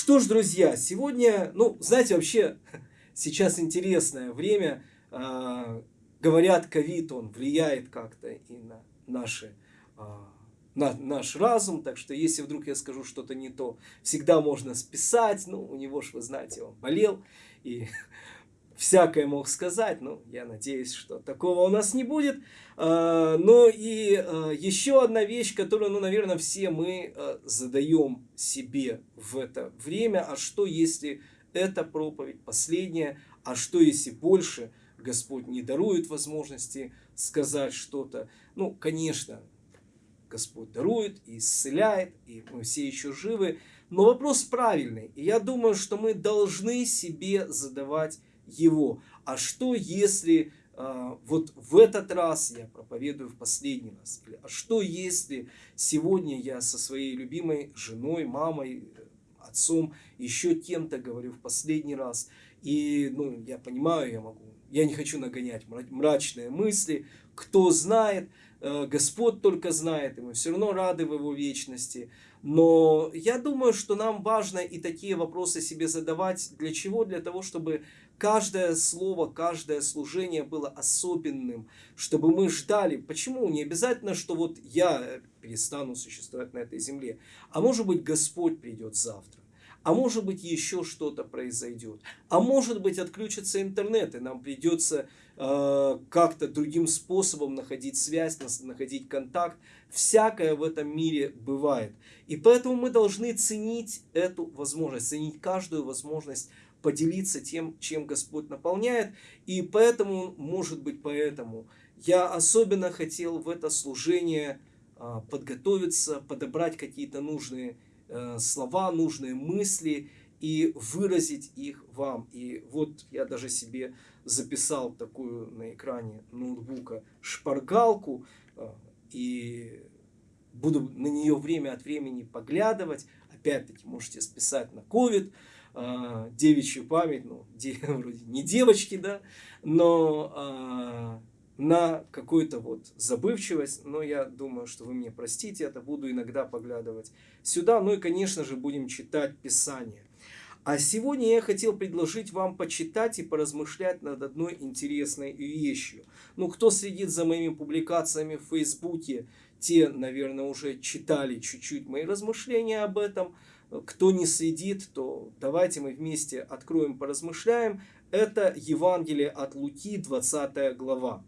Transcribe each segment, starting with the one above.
Что ж, друзья, сегодня, ну, знаете, вообще сейчас интересное время. Э, говорят, ковид, он влияет как-то и на наши э, на наш разум, так что если вдруг я скажу что-то не то, всегда можно списать, ну, у него ж, вы знаете, он болел, и всякое мог сказать, ну, я надеюсь, что такого у нас не будет. А, но и а, еще одна вещь, которую, ну, наверное, все мы а, задаем себе в это время, а что если эта проповедь последняя, а что если больше Господь не дарует возможности сказать что-то. Ну, конечно, Господь дарует и исцеляет, и мы все еще живы. Но вопрос правильный. И я думаю, что мы должны себе задавать его. А что если э, вот в этот раз я проповедую в последний раз? Или, а что если сегодня я со своей любимой женой, мамой, отцом, еще кем-то говорю в последний раз? И ну, я понимаю, я могу, я не хочу нагонять мрачные мысли. Кто знает, Э, Господь только знает, и мы все равно рады в Его вечности. Но я думаю, что нам важно и такие вопросы себе задавать. Для чего? Для того, чтобы каждое слово, каждое служение было особенным, чтобы мы ждали. Почему? Не обязательно, что вот я перестану существовать на этой земле, а может быть Господь придет завтра. А может быть еще что-то произойдет. А может быть отключится интернет, и нам придется э, как-то другим способом находить связь, находить контакт. Всякое в этом мире бывает. И поэтому мы должны ценить эту возможность, ценить каждую возможность поделиться тем, чем Господь наполняет. И поэтому, может быть, поэтому я особенно хотел в это служение э, подготовиться, подобрать какие-то нужные Э, слова, нужные мысли и выразить их вам. И вот я даже себе записал такую на экране ноутбука шпаргалку э, и буду на нее время от времени поглядывать. Опять-таки можете списать на COVID, э, девичью память, ну, де, вроде не девочки, да, но на какую-то вот забывчивость, но я думаю, что вы мне простите, это буду иногда поглядывать сюда, ну и, конечно же, будем читать Писание. А сегодня я хотел предложить вам почитать и поразмышлять над одной интересной вещью. Ну, кто следит за моими публикациями в Фейсбуке, те, наверное, уже читали чуть-чуть мои размышления об этом. Кто не следит, то давайте мы вместе откроем, поразмышляем. Это Евангелие от Луки, 20 глава.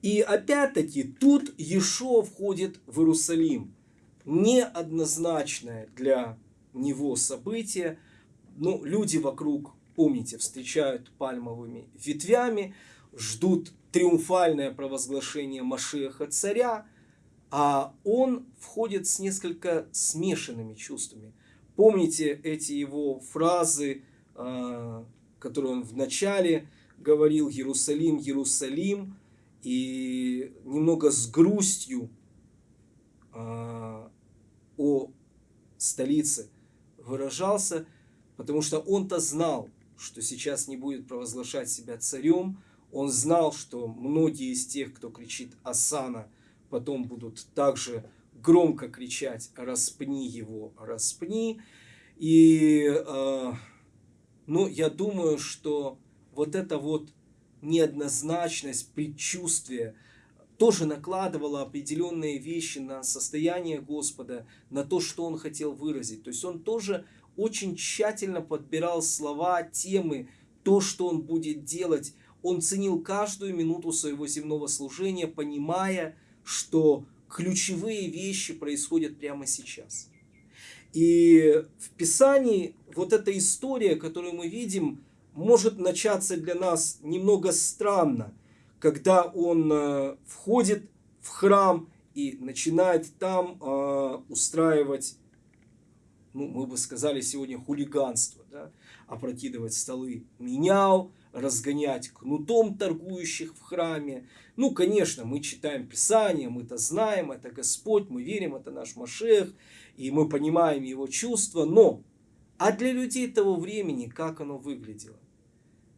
И опять-таки тут Ешо входит в Иерусалим. Неоднозначное для него событие. Ну, люди вокруг, помните, встречают пальмовыми ветвями, ждут триумфальное провозглашение Машеха царя, а он входит с несколько смешанными чувствами. Помните эти его фразы, а, которые он вначале говорил «Иерусалим, Иерусалим», и немного с грустью а, о столице выражался, потому что он-то знал, что сейчас не будет провозглашать себя царем, он знал, что многие из тех, кто кричит «Асана», потом будут также громко кричать «Распни его, распни». И, э, ну, я думаю, что вот это вот неоднозначность, предчувствие тоже накладывало определенные вещи на состояние Господа, на то, что Он хотел выразить. То есть Он тоже очень тщательно подбирал слова, темы, то, что Он будет делать. Он ценил каждую минуту своего земного служения, понимая, что ключевые вещи происходят прямо сейчас. И в Писании вот эта история, которую мы видим, может начаться для нас немного странно, когда он э, входит в храм и начинает там э, устраивать, ну, мы бы сказали сегодня хулиганство, да? опрокидывать столы, менял, разгонять кнутом торгующих в храме. Ну, конечно, мы читаем Писание, мы это знаем, это Господь, мы верим, это наш Машех, и мы понимаем его чувства, но а для людей того времени как оно выглядело?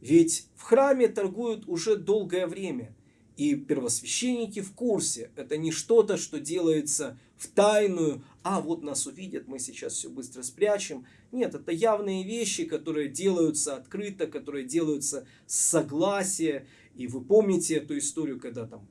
Ведь в храме торгуют уже долгое время, и первосвященники в курсе. Это не что-то, что делается в тайную, а вот нас увидят, мы сейчас все быстро спрячем. Нет, это явные вещи, которые делаются открыто, которые делаются с согласия. И вы помните эту историю, когда там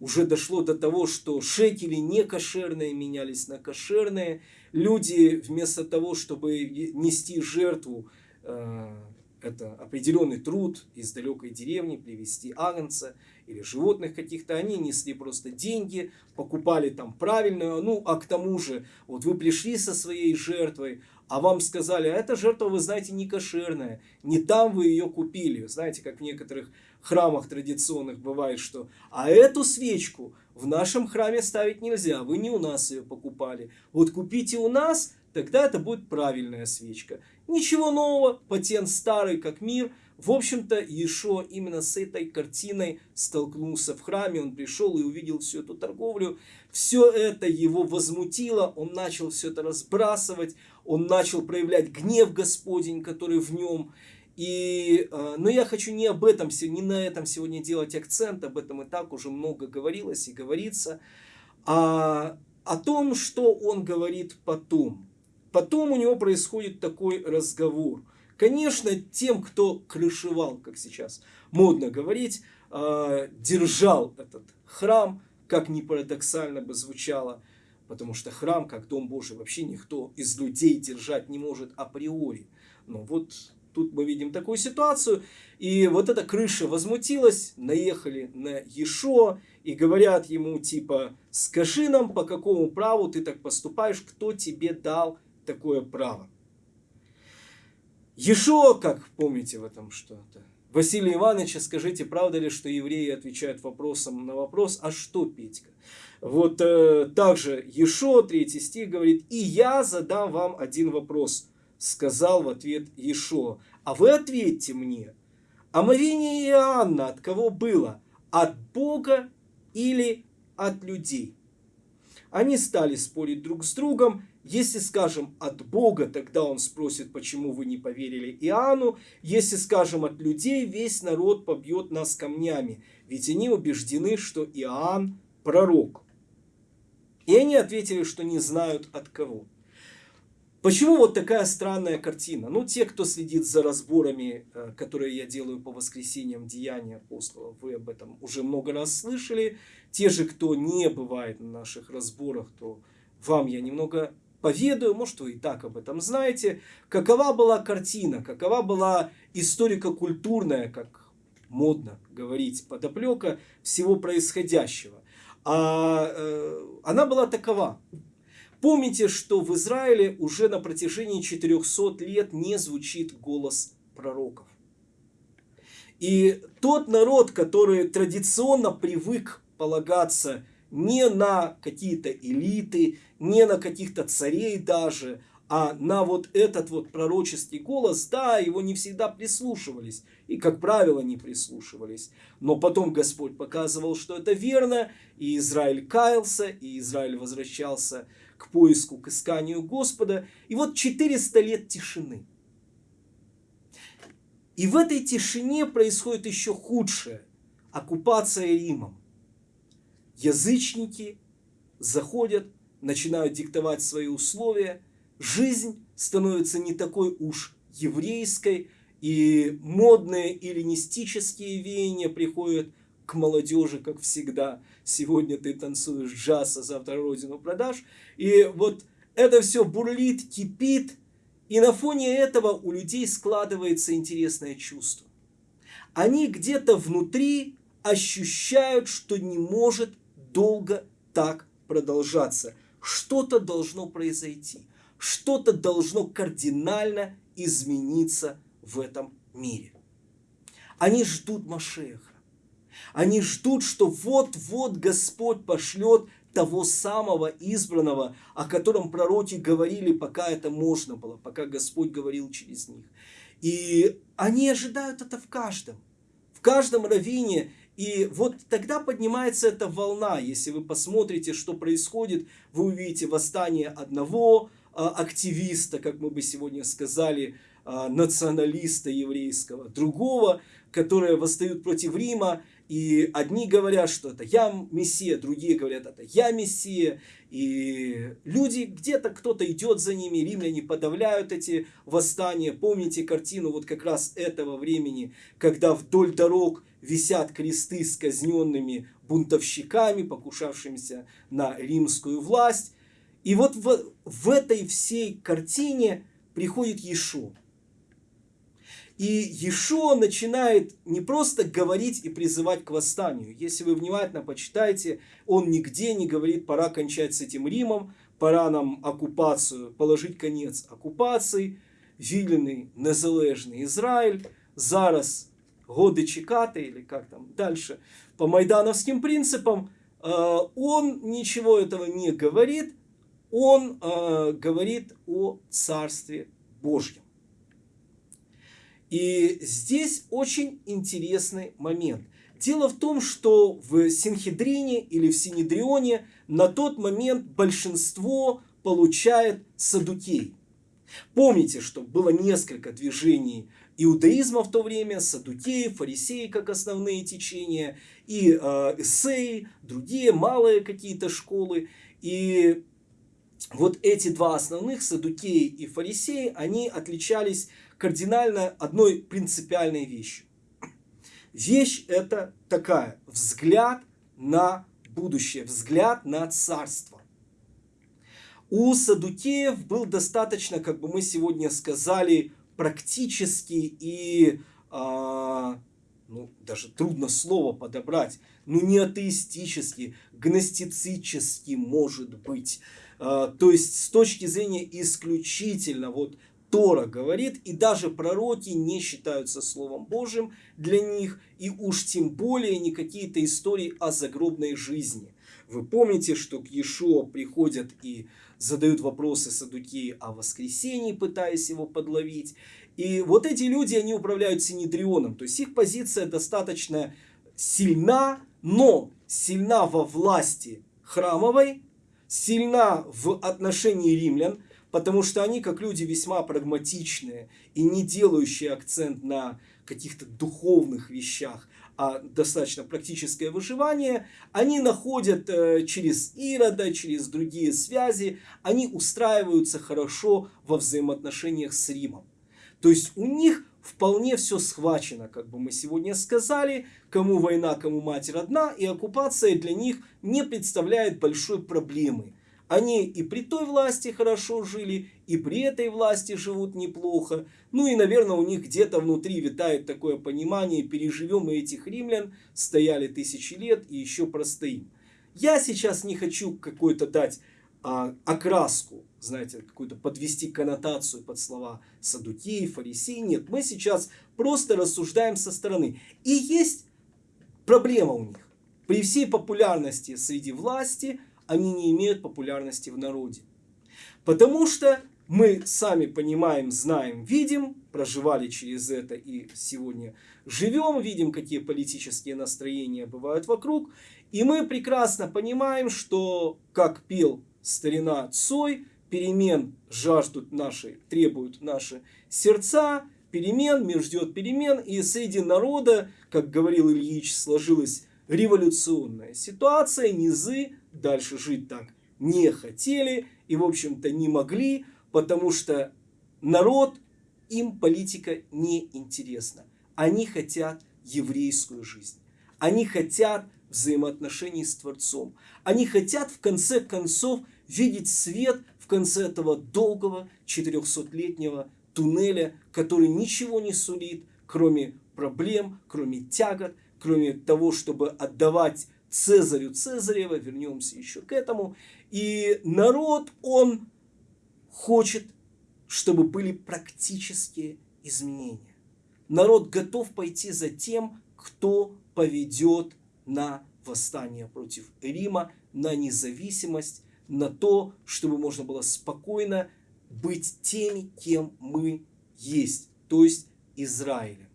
уже дошло до того, что шекели не кошерные менялись на кошерные. Люди вместо того, чтобы нести жертву, э, это определенный труд из далекой деревни, привести агнца или животных каких-то, они несли просто деньги, покупали там правильную, ну а к тому же, вот вы пришли со своей жертвой, а вам сказали, а эта жертва, вы знаете, не кошерная, не там вы ее купили. Знаете, как в некоторых храмах традиционных бывает, что а эту свечку в нашем храме ставить нельзя, вы не у нас ее покупали. Вот купите у нас, тогда это будет правильная свечка. Ничего нового, патент старый как мир. В общем-то, Ешо именно с этой картиной столкнулся в храме, он пришел и увидел всю эту торговлю. Все это его возмутило, он начал все это разбрасывать, он начал проявлять гнев Господень, который в нем. И, э, но я хочу не об этом, не на этом сегодня делать акцент, об этом и так уже много говорилось и говорится, а о том, что он говорит потом. Потом у него происходит такой разговор. Конечно, тем, кто крышевал, как сейчас модно говорить, э, держал этот храм, как ни парадоксально бы звучало, Потому что храм, как Дом Божий, вообще никто из людей держать не может априори. Но вот тут мы видим такую ситуацию. И вот эта крыша возмутилась, наехали на Ешо и говорят ему типа, скажи нам, по какому праву ты так поступаешь, кто тебе дал такое право. Ешо, как помните в этом что-то, Василий Иванович, скажите, правда ли, что евреи отвечают вопросом на вопрос, а что, Петька? Вот э, также Ешо, третий стих говорит, «И я задам вам один вопрос», сказал в ответ Ешо, «а вы ответьте мне, омовение Иоанна от кого было? От Бога или от людей?» Они стали спорить друг с другом. Если скажем от Бога, тогда он спросит, почему вы не поверили Иоанну. Если скажем от людей, весь народ побьет нас камнями, ведь они убеждены, что Иоанн пророк. И они ответили, что не знают от кого. Почему вот такая странная картина? Ну, те, кто следит за разборами, э, которые я делаю по воскресеньям Деяния апостолов, вы об этом уже много раз слышали. Те же, кто не бывает на наших разборах, то вам я немного поведаю, может вы и так об этом знаете, какова была картина, какова была историко-культурная, как модно говорить, подоплека всего происходящего а э, она была такова. Помните, что в Израиле уже на протяжении 400 лет не звучит голос пророков. И тот народ, который традиционно привык полагаться не на какие-то элиты, не на каких-то царей даже, а на вот этот вот пророческий голос, да, его не всегда прислушивались. И, как правило, не прислушивались. Но потом Господь показывал, что это верно. И Израиль каялся, и Израиль возвращался к поиску, к исканию Господа. И вот 400 лет тишины. И в этой тишине происходит еще худшее. Оккупация Римом. Язычники заходят, начинают диктовать свои условия – жизнь становится не такой уж еврейской, и модные эллинистические веяния приходят к молодежи, как всегда. Сегодня ты танцуешь джаз, а завтра родину продашь. И вот это все бурлит, кипит, и на фоне этого у людей складывается интересное чувство. Они где-то внутри ощущают, что не может долго так продолжаться. Что-то должно произойти что-то должно кардинально измениться в этом мире. Они ждут Машеха. Они ждут, что вот-вот Господь пошлет того самого избранного, о котором пророки говорили, пока это можно было, пока Господь говорил через них. И они ожидают это в каждом, в каждом раввине. И вот тогда поднимается эта волна. Если вы посмотрите, что происходит, вы увидите восстание одного, а, активиста, как мы бы сегодня сказали, а, националиста еврейского, другого, которые восстают против Рима, и одни говорят, что это я Мессия, другие говорят, это я Мессия. И люди, где-то кто-то идет за ними, римляне подавляют эти восстания. Помните картину вот как раз этого времени, когда вдоль дорог висят кресты с казненными бунтовщиками, покушавшимися на римскую власть. И вот в, в этой всей картине приходит Иешуа. И Ешо начинает не просто говорить и призывать к восстанию. Если вы внимательно почитаете, он нигде не говорит, пора кончать с этим Римом, пора нам оккупацию, положить конец оккупации, вільний незалежний Израиль, зараз годы чекати, или как там дальше, по майдановским принципам, э, он ничего этого не говорит, он э, говорит о Царстве Божьем. И здесь очень интересный момент. Дело в том, что в Синхедрине или в Синедрионе на тот момент большинство получает садукей. Помните, что было несколько движений иудаизма в то время, садукеи, фарисеи как основные течения, и э, эссеи, другие малые какие-то школы. И вот эти два основных, садукеи и фарисеи, они отличались кардинально одной принципиальной вещью. Вещь это такая, взгляд на будущее, взгляд на царство. У садукеев был достаточно, как бы мы сегодня сказали, практический и, а, ну, даже трудно слово подобрать, ну, не атеистический, гностицический, может быть. А, то есть, с точки зрения исключительно вот Тора говорит, и даже пророки не считаются Словом Божьим для них, и уж тем более не какие-то истории о загробной жизни. Вы помните, что к Иешуа приходят и задают вопросы Садукеи о воскресении, пытаясь его подловить. И вот эти люди, они управляют Синедрионом, то есть их позиция достаточно сильна, но сильна во власти храмовой, сильна в отношении римлян, потому что они, как люди весьма прагматичные и не делающие акцент на каких-то духовных вещах, а достаточно практическое выживание, они находят э, через Ирода, через другие связи, они устраиваются хорошо во взаимоотношениях с Римом. То есть у них вполне все схвачено, как бы мы сегодня сказали, кому война, кому мать родна, и оккупация для них не представляет большой проблемы. Они и при той власти хорошо жили, и при этой власти живут неплохо. Ну и, наверное, у них где-то внутри витает такое понимание, переживем мы этих римлян, стояли тысячи лет и еще простоим. Я сейчас не хочу какой-то дать а, окраску, знаете, какую-то подвести коннотацию под слова садукеи, фарисеи. Нет, мы сейчас просто рассуждаем со стороны. И есть проблема у них. При всей популярности среди власти – они не имеют популярности в народе. Потому что мы сами понимаем, знаем, видим, проживали через это и сегодня живем, видим, какие политические настроения бывают вокруг. И мы прекрасно понимаем, что, как пел старина Цой, перемен жаждут наши, требуют наши сердца, перемен, мир ждет перемен, и среди народа, как говорил Ильич, сложилась революционная ситуация, низы дальше жить так не хотели и, в общем-то, не могли, потому что народ, им политика не интересна. Они хотят еврейскую жизнь. Они хотят взаимоотношений с Творцом. Они хотят, в конце концов, видеть свет в конце этого долгого 400-летнего туннеля, который ничего не сулит, кроме проблем, кроме тягот, кроме того, чтобы отдавать Цезарю Цезарева, вернемся еще к этому. И народ, он хочет, чтобы были практические изменения. Народ готов пойти за тем, кто поведет на восстание против Рима, на независимость, на то, чтобы можно было спокойно быть теми, кем мы есть, то есть Израилем.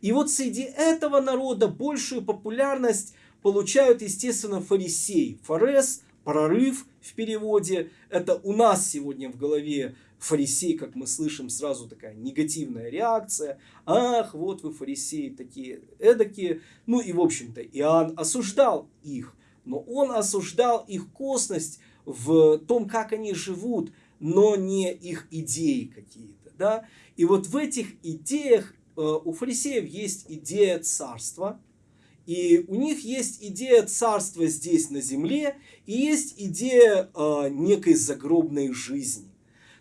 И вот среди этого народа большую популярность получают, естественно, фарисеи. Фарес, прорыв в переводе. Это у нас сегодня в голове фарисей, как мы слышим, сразу такая негативная реакция. Ах, вот вы фарисеи такие эдакие. Ну и, в общем-то, Иоанн осуждал их. Но он осуждал их косность в том, как они живут, но не их идеи какие-то. Да? И вот в этих идеях э, у фарисеев есть идея царства, и у них есть идея царства здесь на земле, и есть идея э, некой загробной жизни.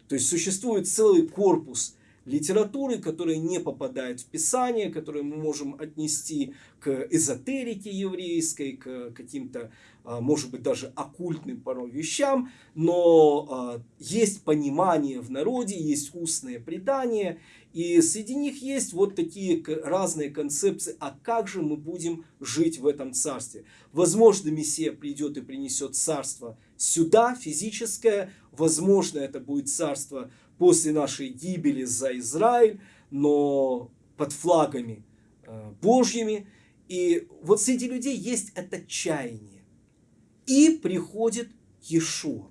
То есть существует целый корпус литературы, которая не попадает в Писание, которую мы можем отнести к эзотерике еврейской, к каким-то, а, может быть, даже оккультным порой вещам, но а, есть понимание в народе, есть устное предание, и среди них есть вот такие разные концепции, а как же мы будем жить в этом царстве. Возможно, Мессия придет и принесет царство сюда, физическое, возможно, это будет царство после нашей гибели за Израиль, но под флагами э, Божьими. И вот среди людей есть это чаяние. И приходит Иешуа.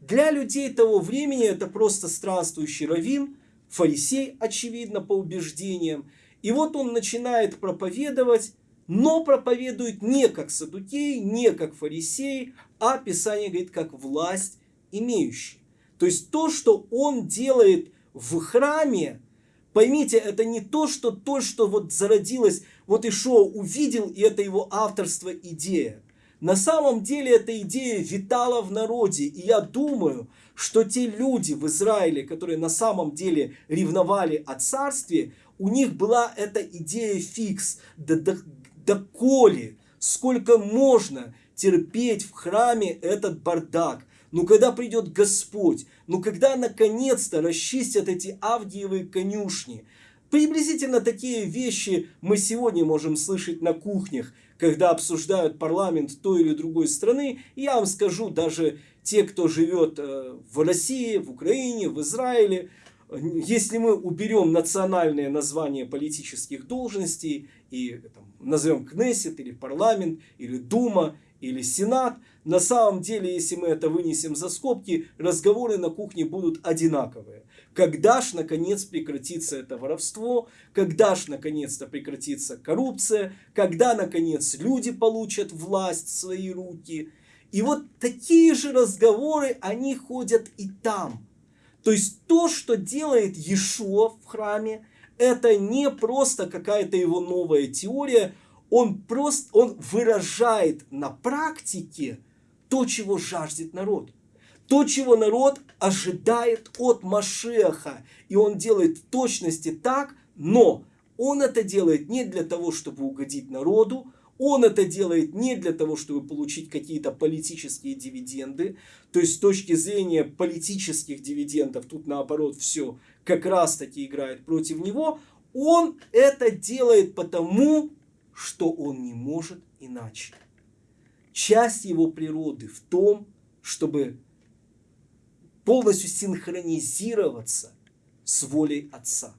Для людей того времени это просто странствующий раввин, фарисей, очевидно, по убеждениям. И вот он начинает проповедовать, но проповедует не как садукей, не как фарисей, а Писание говорит, как власть имеющий. То есть то, что он делает в храме, поймите, это не то, что то, что вот зародилось, вот Ишо увидел, и это его авторство идея. На самом деле эта идея витала в народе, и я думаю, что те люди в Израиле, которые на самом деле ревновали о царстве, у них была эта идея фикс, коли, сколько можно терпеть в храме этот бардак. Ну когда придет Господь, ну когда наконец-то расчистят эти Авдиевые конюшни. Приблизительно такие вещи мы сегодня можем слышать на кухнях, когда обсуждают парламент той или другой страны. И я вам скажу, даже те, кто живет э, в России, в Украине, в Израиле, если мы уберем национальные названия политических должностей и там, назовем Кнессет или парламент или Дума или Сенат, на самом деле, если мы это вынесем за скобки, разговоры на кухне будут одинаковые. Когда ж наконец прекратится это воровство, когда ж наконец-то прекратится коррупция, когда наконец люди получат власть в свои руки – и вот такие же разговоры, они ходят и там. То есть то, что делает Иешуа в храме, это не просто какая-то его новая теория, он просто он выражает на практике то, чего жаждет народ. То, чего народ ожидает от Машеха. И он делает в точности так, но он это делает не для того, чтобы угодить народу, он это делает не для того, чтобы получить какие-то политические дивиденды. То есть с точки зрения политических дивидендов, тут наоборот все как раз таки играет против него. Он это делает потому, что он не может иначе. Часть его природы в том, чтобы полностью синхронизироваться с волей Отца.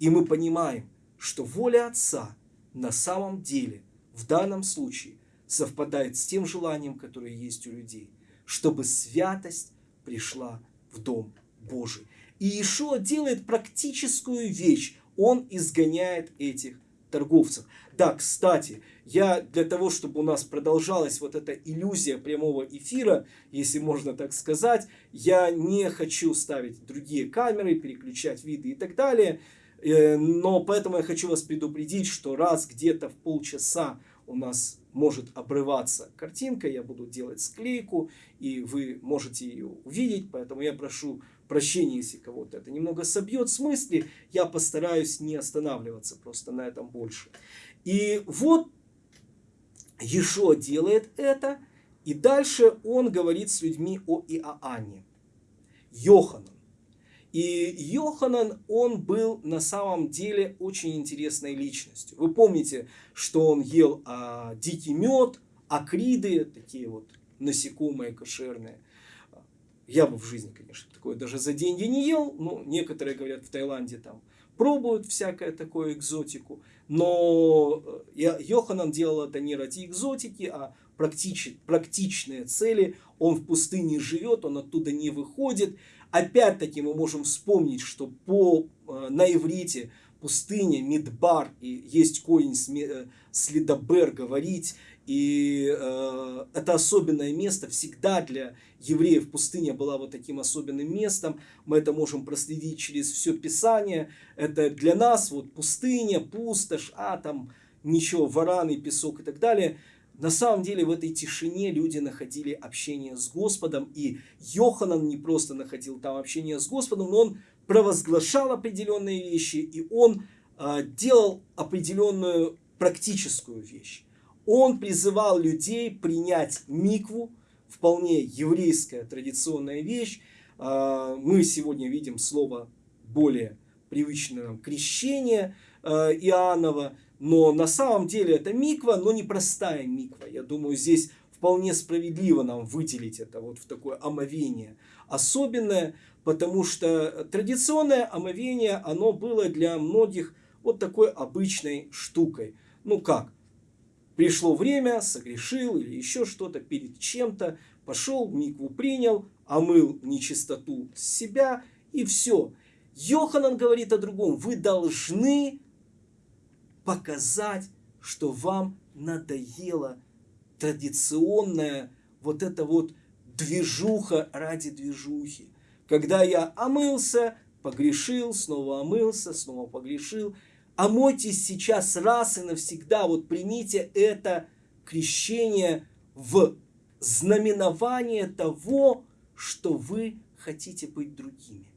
И мы понимаем, что воля Отца на самом деле в данном случае совпадает с тем желанием, которое есть у людей, чтобы святость пришла в Дом Божий. И Ишуа делает практическую вещь. Он изгоняет этих торговцев. Да, кстати, я для того, чтобы у нас продолжалась вот эта иллюзия прямого эфира, если можно так сказать, я не хочу ставить другие камеры, переключать виды и так далее. Э, но поэтому я хочу вас предупредить, что раз где-то в полчаса у нас может обрываться картинка, я буду делать склейку, и вы можете ее увидеть, поэтому я прошу прощения, если кого-то это немного собьет с мысли, я постараюсь не останавливаться просто на этом больше. И вот Ешо делает это, и дальше он говорит с людьми о Иоанне. Йоханан. И Йоханан, он был на самом деле очень интересной личностью. Вы помните, что он ел а, дикий мед, акриды, такие вот насекомые кошерные. Я бы в жизни, конечно, такое даже за деньги не ел. Но некоторые говорят, в Таиланде там пробуют всякое такое экзотику. Но э, Йоханан делал это не ради экзотики, а практич, практичные цели. Он в пустыне живет, он оттуда не выходит. Опять-таки мы можем вспомнить, что по, э, на иврите пустыня, Мидбар, и есть корень э, следобер, говорить, и э, это особенное место всегда для евреев пустыня была вот таким особенным местом. Мы это можем проследить через все Писание. Это для нас вот пустыня, пустошь, а там ничего, вараны, песок и так далее. На самом деле в этой тишине люди находили общение с Господом. И Йоханан не просто находил там общение с Господом, но он провозглашал определенные вещи, и он э, делал определенную практическую вещь. Он призывал людей принять микву, вполне еврейская традиционная вещь. Э, мы сегодня видим слово более привычное нам крещение э, Иоаннова, но на самом деле это миква, но не простая миква. Я думаю, здесь вполне справедливо нам выделить это вот в такое омовение особенное, потому что традиционное омовение, оно было для многих вот такой обычной штукой. Ну как, пришло время, согрешил или еще что-то перед чем-то, пошел, микву принял, омыл нечистоту с себя и все. Йоханан говорит о другом. Вы должны показать, что вам надоело традиционная вот эта вот движуха ради движухи. Когда я омылся, погрешил, снова омылся, снова погрешил. Омойтесь сейчас раз и навсегда. Вот примите это крещение в знаменование того, что вы хотите быть другими.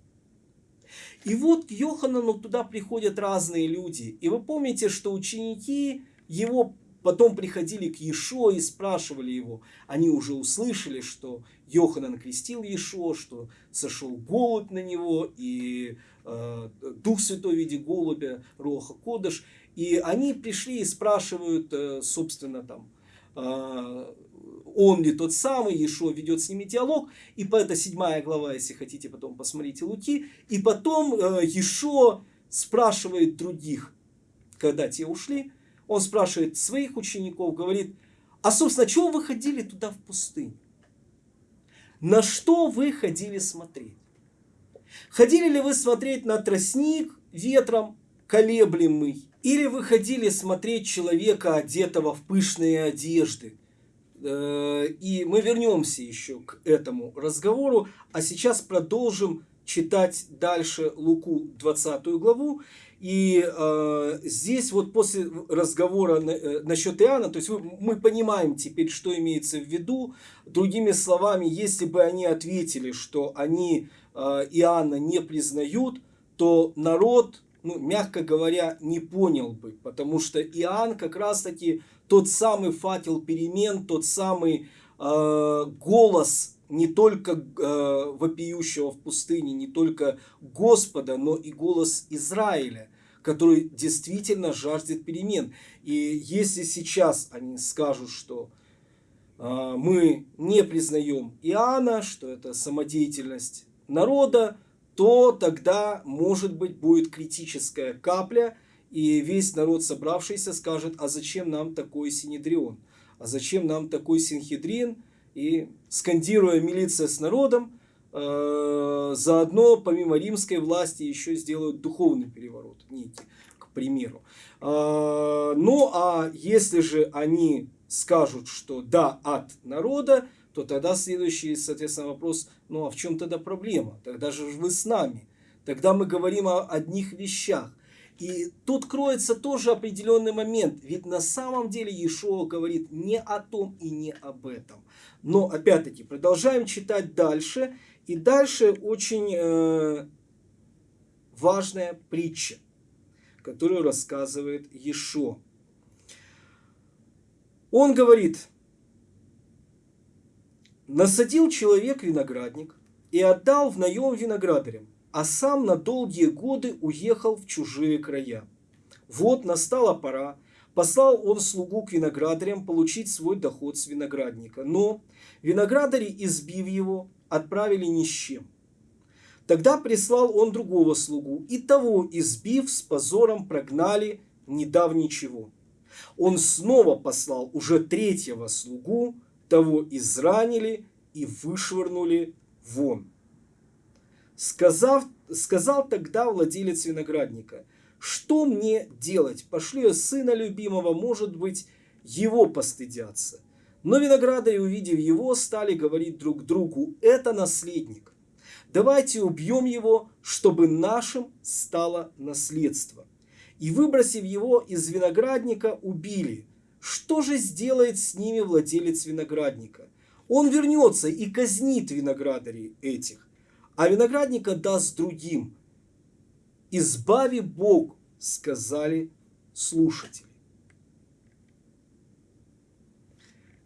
И вот к Йоханану туда приходят разные люди. И вы помните, что ученики его Потом приходили к Ешо и спрашивали его. Они уже услышали, что Йоханан крестил Ешо, что сошел голубь на него, и э, Дух Святой в виде голубя, Роха Кодыш. И они пришли и спрашивают, э, собственно, там, э, он ли тот самый, Ешо ведет с ними диалог, и по это седьмая глава, если хотите, потом посмотрите Луки, и потом э, Ешо спрашивает других, когда те ушли, он спрашивает своих учеников, говорит, а собственно, чего вы ходили туда в пустыню? На что вы ходили смотреть? Ходили ли вы смотреть на тростник ветром колеблемый? Или вы ходили смотреть человека, одетого в пышные одежды? Э, и мы вернемся еще к этому разговору, а сейчас продолжим читать дальше Луку 20 главу. И э, здесь вот после разговора на, э, насчет Иоанна, то есть вы, мы понимаем теперь, что имеется в виду. Другими словами, если бы они ответили, что они э, Иоанна не признают, то народ, ну, мягко говоря, не понял бы. Потому что Иоанн как раз-таки тот самый факел перемен, тот самый э, голос не только э, вопиющего в пустыне, не только Господа, но и голос Израиля, который действительно жаждет перемен. И если сейчас они скажут, что э, мы не признаем Иоанна, что это самодеятельность народа, то тогда, может быть, будет критическая капля, и весь народ, собравшийся, скажет, а зачем нам такой Синедрион? А зачем нам такой Синхедрин? И скандируя милиция с народом, э, заодно помимо римской власти еще сделают духовный переворот некий, к примеру. Э, ну а если же они скажут, что да, от народа, то тогда следующий, соответственно, вопрос, ну а в чем тогда проблема? Тогда же вы с нами. Тогда мы говорим о одних вещах. И тут кроется тоже определенный момент. Ведь на самом деле Иешуа говорит не о том и не об этом. Но опять-таки продолжаем читать дальше. И дальше очень э, важная притча, которую рассказывает Иешуа. Он говорит, насадил человек виноградник и отдал в наем виноградарям а сам на долгие годы уехал в чужие края. Вот настала пора, послал он слугу к виноградарям получить свой доход с виноградника. Но виноградари, избив его, отправили ни с чем. Тогда прислал он другого слугу, и того, избив, с позором прогнали, не дав ничего. Он снова послал уже третьего слугу, того изранили и вышвырнули вон. Сказав, сказал тогда владелец виноградника, что мне делать? Пошлю я сына любимого, может быть, его постыдятся. Но виноградари, увидев его, стали говорить друг другу, это наследник. Давайте убьем его, чтобы нашим стало наследство. И выбросив его из виноградника, убили. Что же сделает с ними владелец виноградника? Он вернется и казнит виноградарей этих, а виноградника даст другим. Избави Бог, сказали слушатели.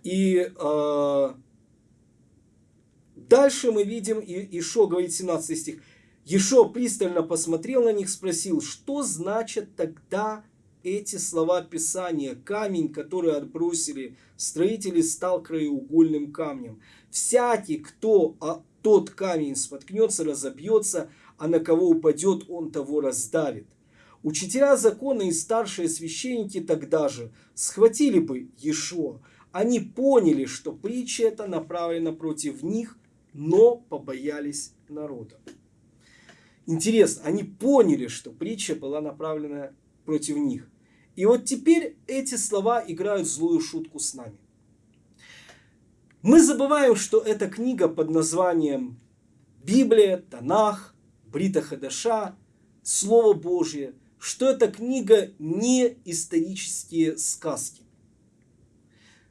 И э, дальше мы видим, и Ишо говорит 17 стих, Ешо пристально посмотрел на них, спросил, что значит тогда эти слова Писания? Камень, который отбросили строители, стал краеугольным камнем. Всякий, кто а тот камень споткнется, разобьется, а на кого упадет, он того раздавит. Учителя закона и старшие священники тогда же схватили бы Ешо. Они поняли, что притча эта направлена против них, но побоялись народа. Интересно, они поняли, что притча была направлена против них. И вот теперь эти слова играют злую шутку с нами. Мы забываем, что эта книга под названием Библия, Танах, Брита Хадаша, Слово Божье, что эта книга не исторические сказки.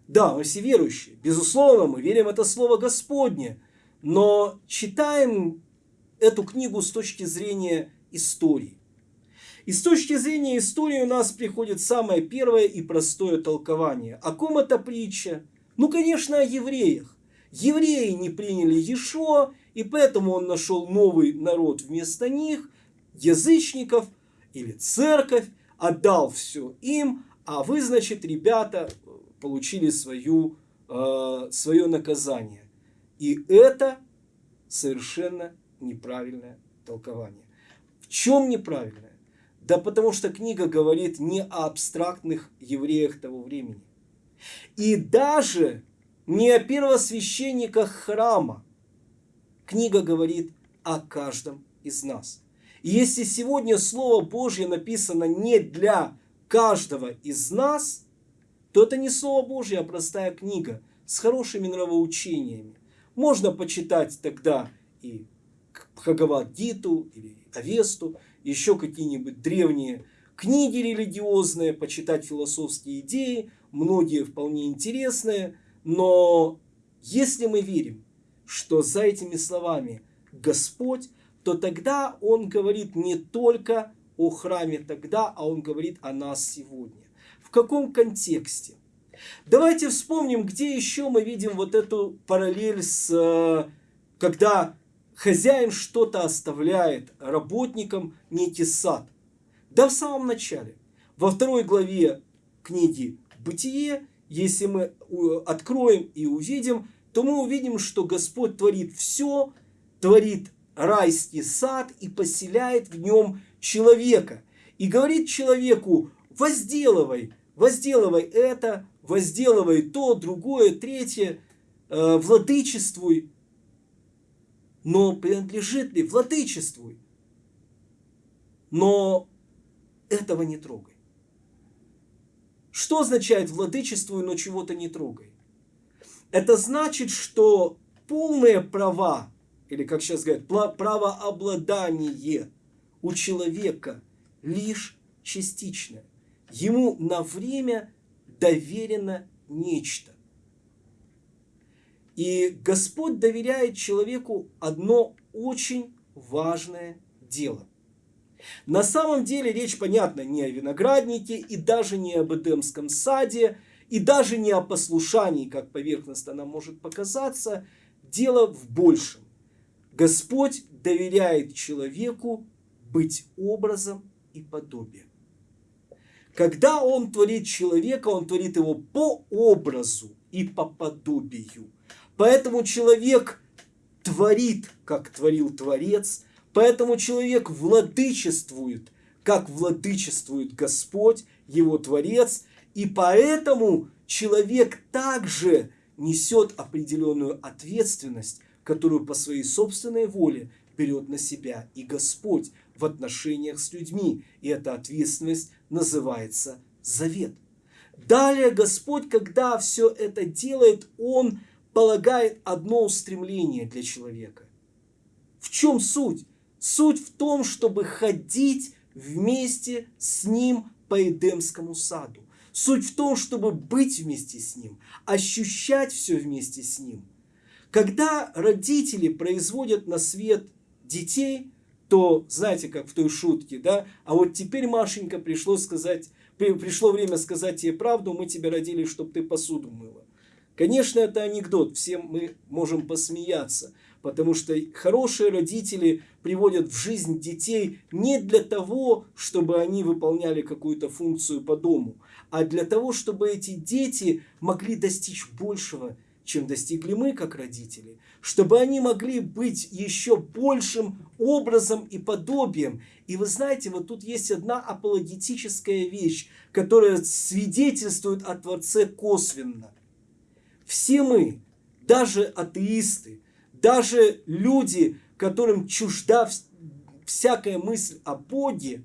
Да, мы все верующие, безусловно, мы верим это Слово Господне, но читаем эту книгу с точки зрения истории. И с точки зрения истории у нас приходит самое первое и простое толкование. О ком это притча? Ну, конечно, о евреях. Евреи не приняли Ешо, и поэтому он нашел новый народ вместо них, язычников или церковь, отдал все им, а вы, значит, ребята, получили свою, э, свое наказание. И это совершенно неправильное толкование. В чем неправильное? Да потому что книга говорит не о абстрактных евреях того времени. И даже не о первосвященниках храма. Книга говорит о каждом из нас. И если сегодня Слово Божье написано не для каждого из нас, то это не Слово Божье, а простая книга с хорошими нравоучениями. Можно почитать тогда и Бхагавад-гиту или Авесту, еще какие-нибудь древние книги религиозные, почитать философские идеи, многие вполне интересные, но если мы верим, что за этими словами Господь, то тогда Он говорит не только о храме тогда, а Он говорит о нас сегодня. В каком контексте? Давайте вспомним, где еще мы видим вот эту параллель с, э, когда хозяин что-то оставляет работникам некий сад. Да в самом начале. Во второй главе книги «Бытие», если мы откроем и увидим, то мы увидим, что Господь творит все, творит райский сад и поселяет в нем человека. И говорит человеку, возделывай, возделывай это, возделывай то, другое, третье, э, владычествуй но принадлежит ли, владычествуй. Но этого не трогай. Что означает владычествуй, но чего-то не трогай? Это значит, что полные права, или как сейчас говорят, правообладание у человека лишь частичное. Ему на время доверено нечто. И Господь доверяет человеку одно очень важное дело. На самом деле речь, понятно, не о винограднике и даже не об Эдемском саде, и даже не о послушании, как поверхностно нам может показаться. Дело в большем. Господь доверяет человеку быть образом и подобием. Когда Он творит человека, Он творит его по образу и по подобию – Поэтому человек творит, как творил Творец, поэтому человек владычествует, как владычествует Господь, его Творец, И поэтому человек также несет определенную ответственность, которую по своей собственной воле берет на себя и Господь в отношениях с людьми. И эта ответственность называется завет. Далее Господь, когда все это делает, Он полагает одно устремление для человека. В чем суть? Суть в том, чтобы ходить вместе с Ним по Эдемскому саду. Суть в том, чтобы быть вместе с Ним, ощущать все вместе с Ним. Когда родители производят на свет детей, то, знаете, как в той шутке, да, а вот теперь, Машенька, пришло сказать, пришло время сказать тебе правду, мы тебя родили, чтобы ты посуду мыла. Конечно, это анекдот, всем мы можем посмеяться, потому что хорошие родители приводят в жизнь детей не для того, чтобы они выполняли какую-то функцию по дому, а для того, чтобы эти дети могли достичь большего, чем достигли мы, как родители, чтобы они могли быть еще большим образом и подобием. И вы знаете, вот тут есть одна апологетическая вещь, которая свидетельствует о Творце косвенно – все мы, даже атеисты, даже люди, которым чужда всякая мысль о Боге,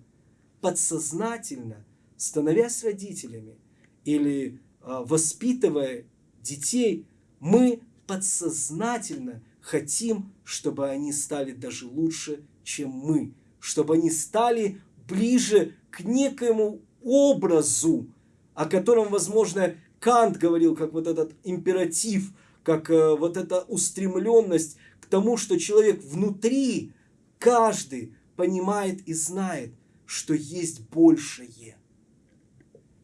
подсознательно, становясь родителями или а, воспитывая детей, мы подсознательно хотим, чтобы они стали даже лучше, чем мы, чтобы они стали ближе к некоему образу, о котором, возможно, Кант говорил, как вот этот императив, как э, вот эта устремленность к тому, что человек внутри, каждый понимает и знает, что есть большее.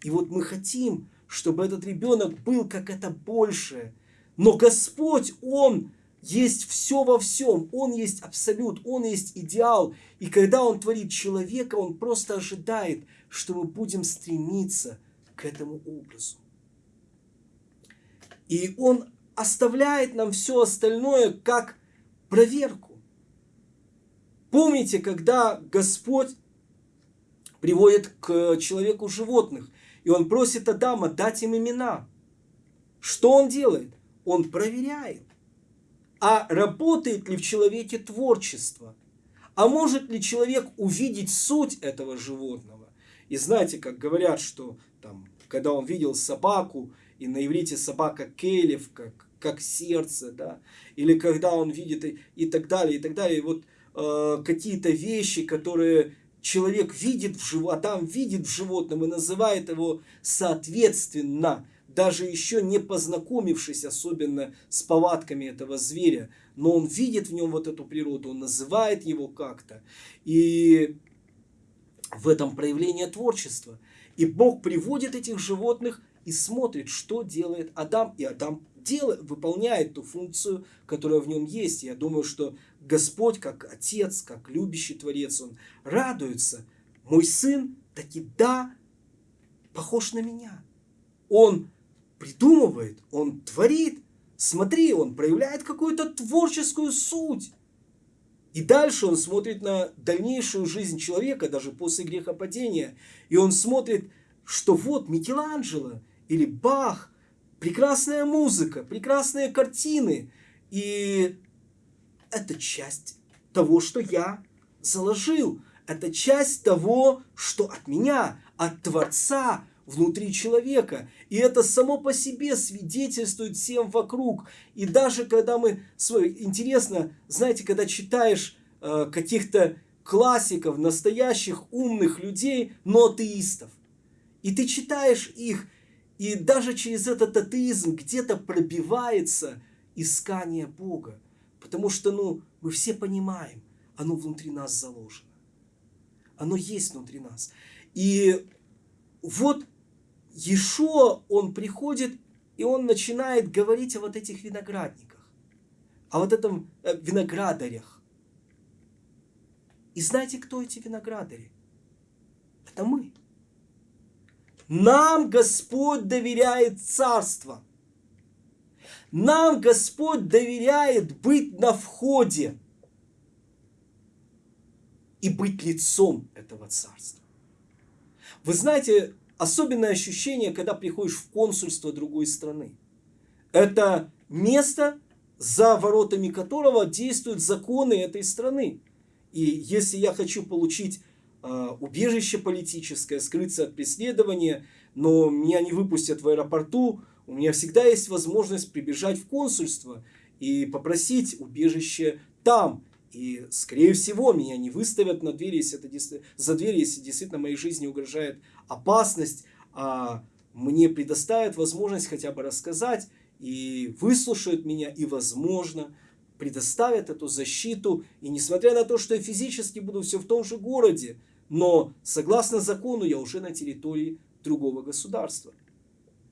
И вот мы хотим, чтобы этот ребенок был как это большее. Но Господь, Он есть все во всем. Он есть абсолют, Он есть идеал. И когда Он творит человека, Он просто ожидает, что мы будем стремиться к этому образу. И он оставляет нам все остальное как проверку. Помните, когда Господь приводит к человеку животных, и он просит Адама дать им имена. Что он делает? Он проверяет. А работает ли в человеке творчество? А может ли человек увидеть суть этого животного? И знаете, как говорят, что там, когда он видел собаку, и на иврите собака келев, как, как сердце, да, или когда он видит и, и так далее, и так далее. И вот э, какие-то вещи, которые человек видит в животном, Адам видит в животном и называет его соответственно, даже еще не познакомившись особенно с повадками этого зверя, но он видит в нем вот эту природу, он называет его как-то. И в этом проявление творчества. И Бог приводит этих животных и смотрит, что делает Адам, и Адам делает, выполняет ту функцию, которая в нем есть. Я думаю, что Господь, как Отец, как любящий Творец, Он радуется. Мой сын таки да, похож на меня. Он придумывает, он творит. Смотри, он проявляет какую-то творческую суть. И дальше он смотрит на дальнейшую жизнь человека, даже после грехопадения. И он смотрит, что вот Микеланджело, или Бах, прекрасная музыка, прекрасные картины. И это часть того, что я заложил. Это часть того, что от меня, от Творца, внутри человека. И это само по себе свидетельствует всем вокруг. И даже когда мы... Интересно, знаете, когда читаешь э, каких-то классиков, настоящих умных людей, но атеистов. И ты читаешь их, и даже через этот атеизм где-то пробивается искание Бога. Потому что, ну, мы все понимаем, оно внутри нас заложено. Оно есть внутри нас. И вот Ешо, он приходит, и он начинает говорить о вот этих виноградниках, о вот этом э, виноградарях. И знаете, кто эти виноградари? Это мы. Нам Господь доверяет царство. Нам Господь доверяет быть на входе и быть лицом этого царства. Вы знаете, особенное ощущение, когда приходишь в консульство другой страны. Это место, за воротами которого действуют законы этой страны. И если я хочу получить убежище политическое, скрыться от преследования, но меня не выпустят в аэропорту, у меня всегда есть возможность прибежать в консульство и попросить убежище там. И, скорее всего, меня не выставят на двери, если это, за дверь, если действительно моей жизни угрожает опасность, а мне предоставят возможность хотя бы рассказать и выслушают меня, и, возможно, предоставят эту защиту. И несмотря на то, что я физически буду все в том же городе, но согласно закону я уже на территории другого государства.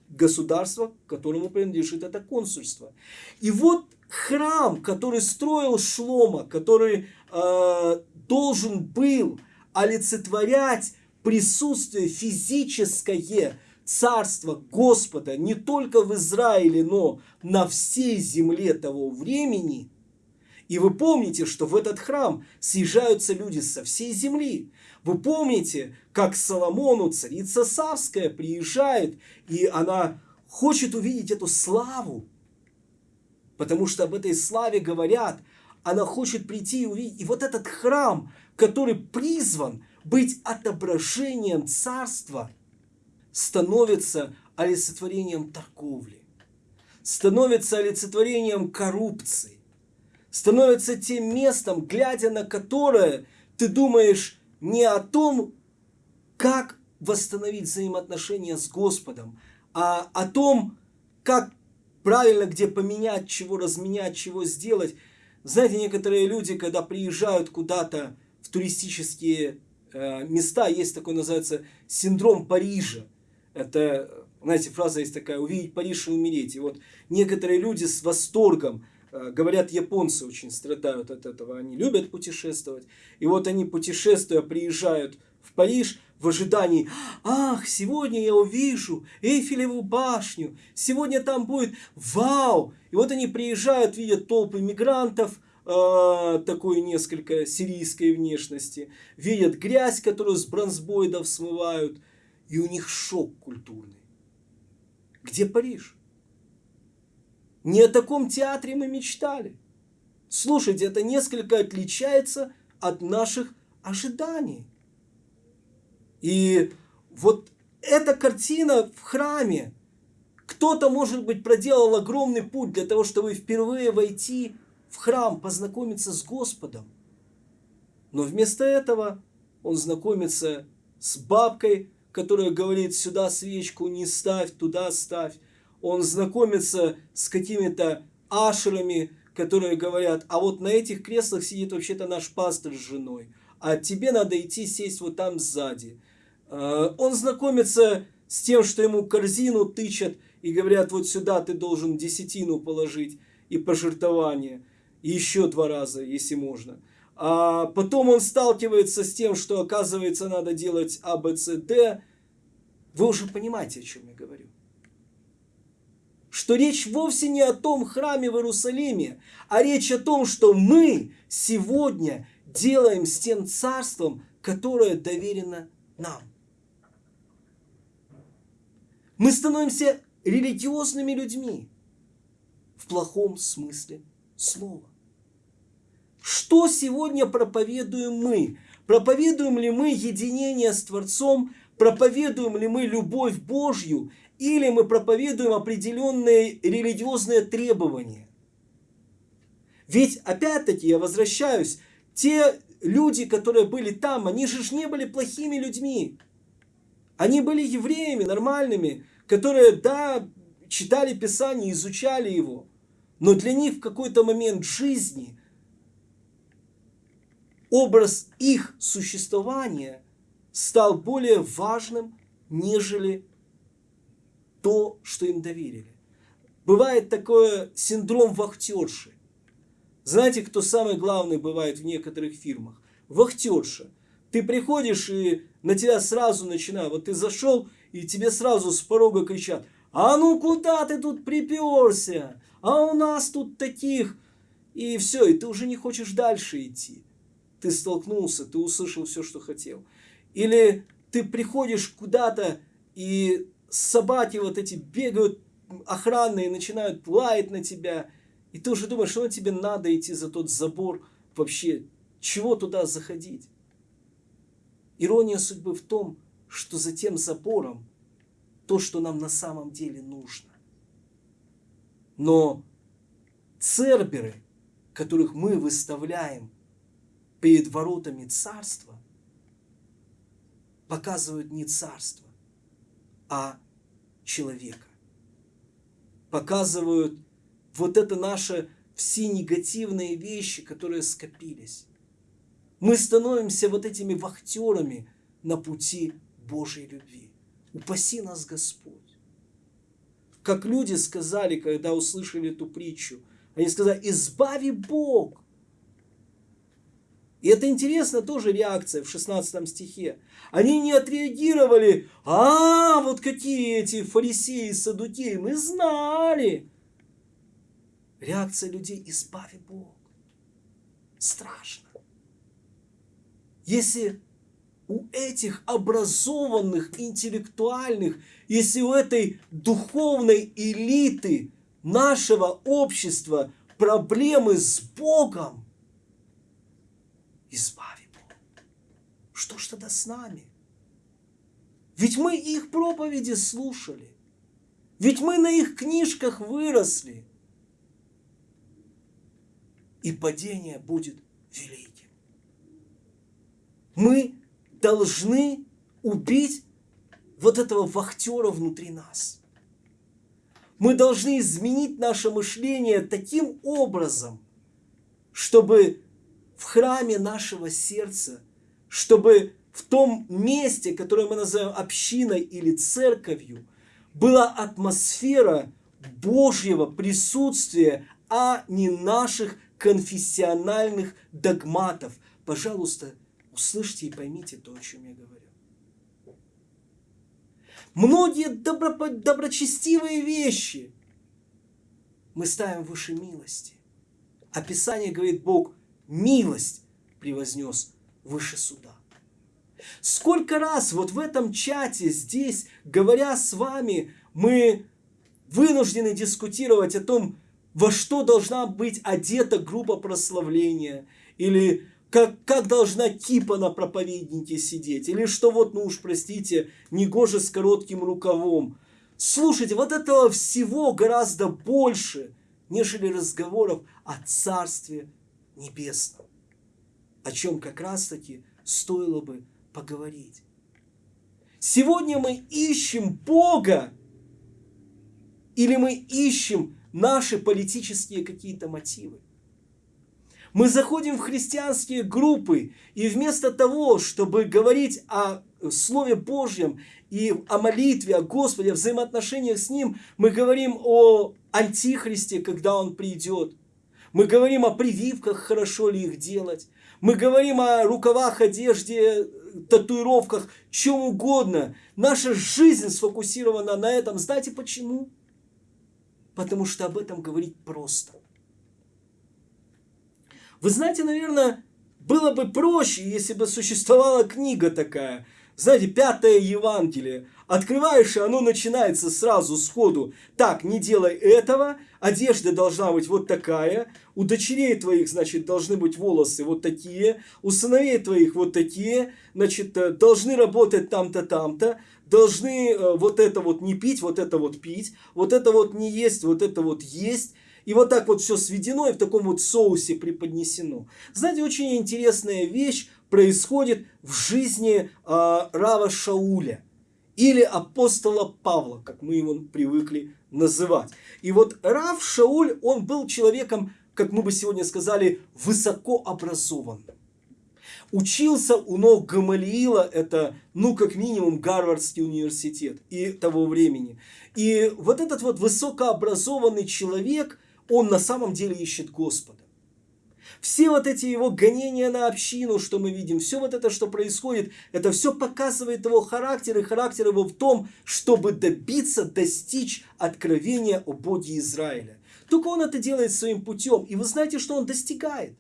Государство, которому принадлежит это консульство. И вот храм, который строил Шлома, который э, должен был олицетворять присутствие физическое царства Господа не только в Израиле, но на всей земле того времени. И вы помните, что в этот храм съезжаются люди со всей земли. Вы помните, как Соломону царица Савская приезжает, и она хочет увидеть эту славу, потому что об этой славе говорят, она хочет прийти и увидеть. И вот этот храм, который призван быть отображением царства, становится олицетворением торговли, становится олицетворением коррупции, становится тем местом, глядя на которое ты думаешь не о том, как восстановить взаимоотношения с Господом, а о том, как правильно, где поменять, чего разменять, чего сделать. Знаете, некоторые люди, когда приезжают куда-то в туристические э, места, есть такой, называется, синдром Парижа. Это, знаете, фраза есть такая, увидеть Париж и умереть. И вот некоторые люди с восторгом, говорят, японцы очень страдают от этого, они любят путешествовать. И вот они, путешествуя, приезжают в Париж в ожидании, ах, сегодня я увижу Эйфелеву башню, сегодня там будет вау. И вот они приезжают, видят толпы мигрантов, э, такой несколько сирийской внешности, видят грязь, которую с бронзбоидов смывают, и у них шок культурный. Где Париж? Не о таком театре мы мечтали. Слушайте, это несколько отличается от наших ожиданий. И вот эта картина в храме, кто-то, может быть, проделал огромный путь для того, чтобы впервые войти в храм, познакомиться с Господом. Но вместо этого он знакомится с бабкой, которая говорит, сюда свечку не ставь, туда ставь. Он знакомится с какими-то ашерами, которые говорят, а вот на этих креслах сидит вообще-то наш пастор с женой, а тебе надо идти сесть вот там сзади. Э, он знакомится с тем, что ему корзину тычат и говорят, вот сюда ты должен десятину положить и пожертвование, и еще два раза, если можно. А потом он сталкивается с тем, что оказывается надо делать А, Б, С, Д. Вы уже понимаете, о чем я говорю. Что речь вовсе не о том храме в Иерусалиме, а речь о том, что мы сегодня делаем с тем царством, которое доверено нам. Мы становимся религиозными людьми в плохом смысле слова. Что сегодня проповедуем мы? Проповедуем ли мы единение с Творцом? Проповедуем ли мы любовь Божью? Или мы проповедуем определенные религиозные требования? Ведь, опять-таки, я возвращаюсь, те люди, которые были там, они же не были плохими людьми. Они были евреями нормальными, которые, да, читали Писание, изучали его. Но для них в какой-то момент жизни образ их существования стал более важным, нежели то, что им доверили. Бывает такое синдром вахтерши. Знаете, кто самый главный бывает в некоторых фирмах? Вахтерша. Ты приходишь и на тебя сразу начинают. Вот ты зашел, и тебе сразу с порога кричат, а ну куда ты тут приперся? А у нас тут таких... И все, и ты уже не хочешь дальше идти. Ты столкнулся, ты услышал все, что хотел. Или ты приходишь куда-то, и собаки вот эти бегают охранные, начинают лаять на тебя, и ты уже думаешь, что тебе надо идти за тот забор, вообще, чего туда заходить? Ирония судьбы в том, что за тем забором то, что нам на самом деле нужно. Но церберы, которых мы выставляем перед воротами царства, показывают не царство, а человека. Показывают вот это наше все негативные вещи, которые скопились. Мы становимся вот этими вахтерами на пути Божьей любви. Упаси нас Господь. Как люди сказали, когда услышали эту притчу, они сказали, избави Бог. И это интересно тоже реакция в 16 стихе. Они не отреагировали, а, вот какие эти фарисеи, садукеи, мы знали. Реакция людей, избави Бог. Страшно. Если у этих образованных, интеллектуальных, если у этой духовной элиты нашего общества проблемы с Богом, избави. Что ж тогда с нами? Ведь мы их проповеди слушали. Ведь мы на их книжках выросли. И падение будет великим. Мы должны убить вот этого вахтера внутри нас. Мы должны изменить наше мышление таким образом, чтобы в храме нашего сердца, чтобы в том месте, которое мы называем общиной или церковью, была атмосфера Божьего присутствия, а не наших конфессиональных догматов. Пожалуйста, услышьте и поймите то, о чем я говорю. Многие добро, доброчестивые вещи мы ставим выше милости. Описание говорит Бог, милость превознес выше суда. Сколько раз вот в этом чате здесь, говоря с вами, мы вынуждены дискутировать о том, во что должна быть одета группа прославления, или как, как должна кипа на проповеднике сидеть, или что вот, ну уж простите, не гоже с коротким рукавом. Слушайте, вот этого всего гораздо больше, нежели разговоров о Царстве Небесном, о чем как раз-таки стоило бы поговорить. Сегодня мы ищем Бога, или мы ищем наши политические какие-то мотивы. Мы заходим в христианские группы, и вместо того, чтобы говорить о Слове Божьем и о молитве, о Господе, о взаимоотношениях с Ним, мы говорим о Антихристе, когда Он придет. Мы говорим о прививках, хорошо ли их делать. Мы говорим о рукавах, одежде, татуировках, чем угодно. Наша жизнь сфокусирована на этом. Знаете почему? Потому что об этом говорить просто. Вы знаете, наверное, было бы проще, если бы существовала книга такая. Знаете, пятое Евангелие. Открываешь, и оно начинается сразу, сходу. Так, не делай этого, одежда должна быть вот такая, у дочерей твоих, значит, должны быть волосы вот такие, у сыновей твоих вот такие, значит, э, должны работать там-то, там-то, должны э, вот это вот не пить, вот это вот пить, вот это вот не есть, вот это вот есть. И вот так вот все сведено и в таком вот соусе преподнесено. Знаете, очень интересная вещь происходит в жизни э, Рава Шауля или апостола Павла, как мы его привыкли называть. И вот Рав Шауль, он был человеком, как мы бы сегодня сказали, высокообразованным. Учился у ног Гамалиила, это, ну, как минимум, Гарвардский университет и того времени. И вот этот вот высокообразованный человек, он на самом деле ищет Господа. Все вот эти его гонения на общину, что мы видим, все вот это, что происходит, это все показывает его характер, и характер его в том, чтобы добиться, достичь откровения о Боге Израиля. Только он это делает своим путем, и вы знаете, что он достигает.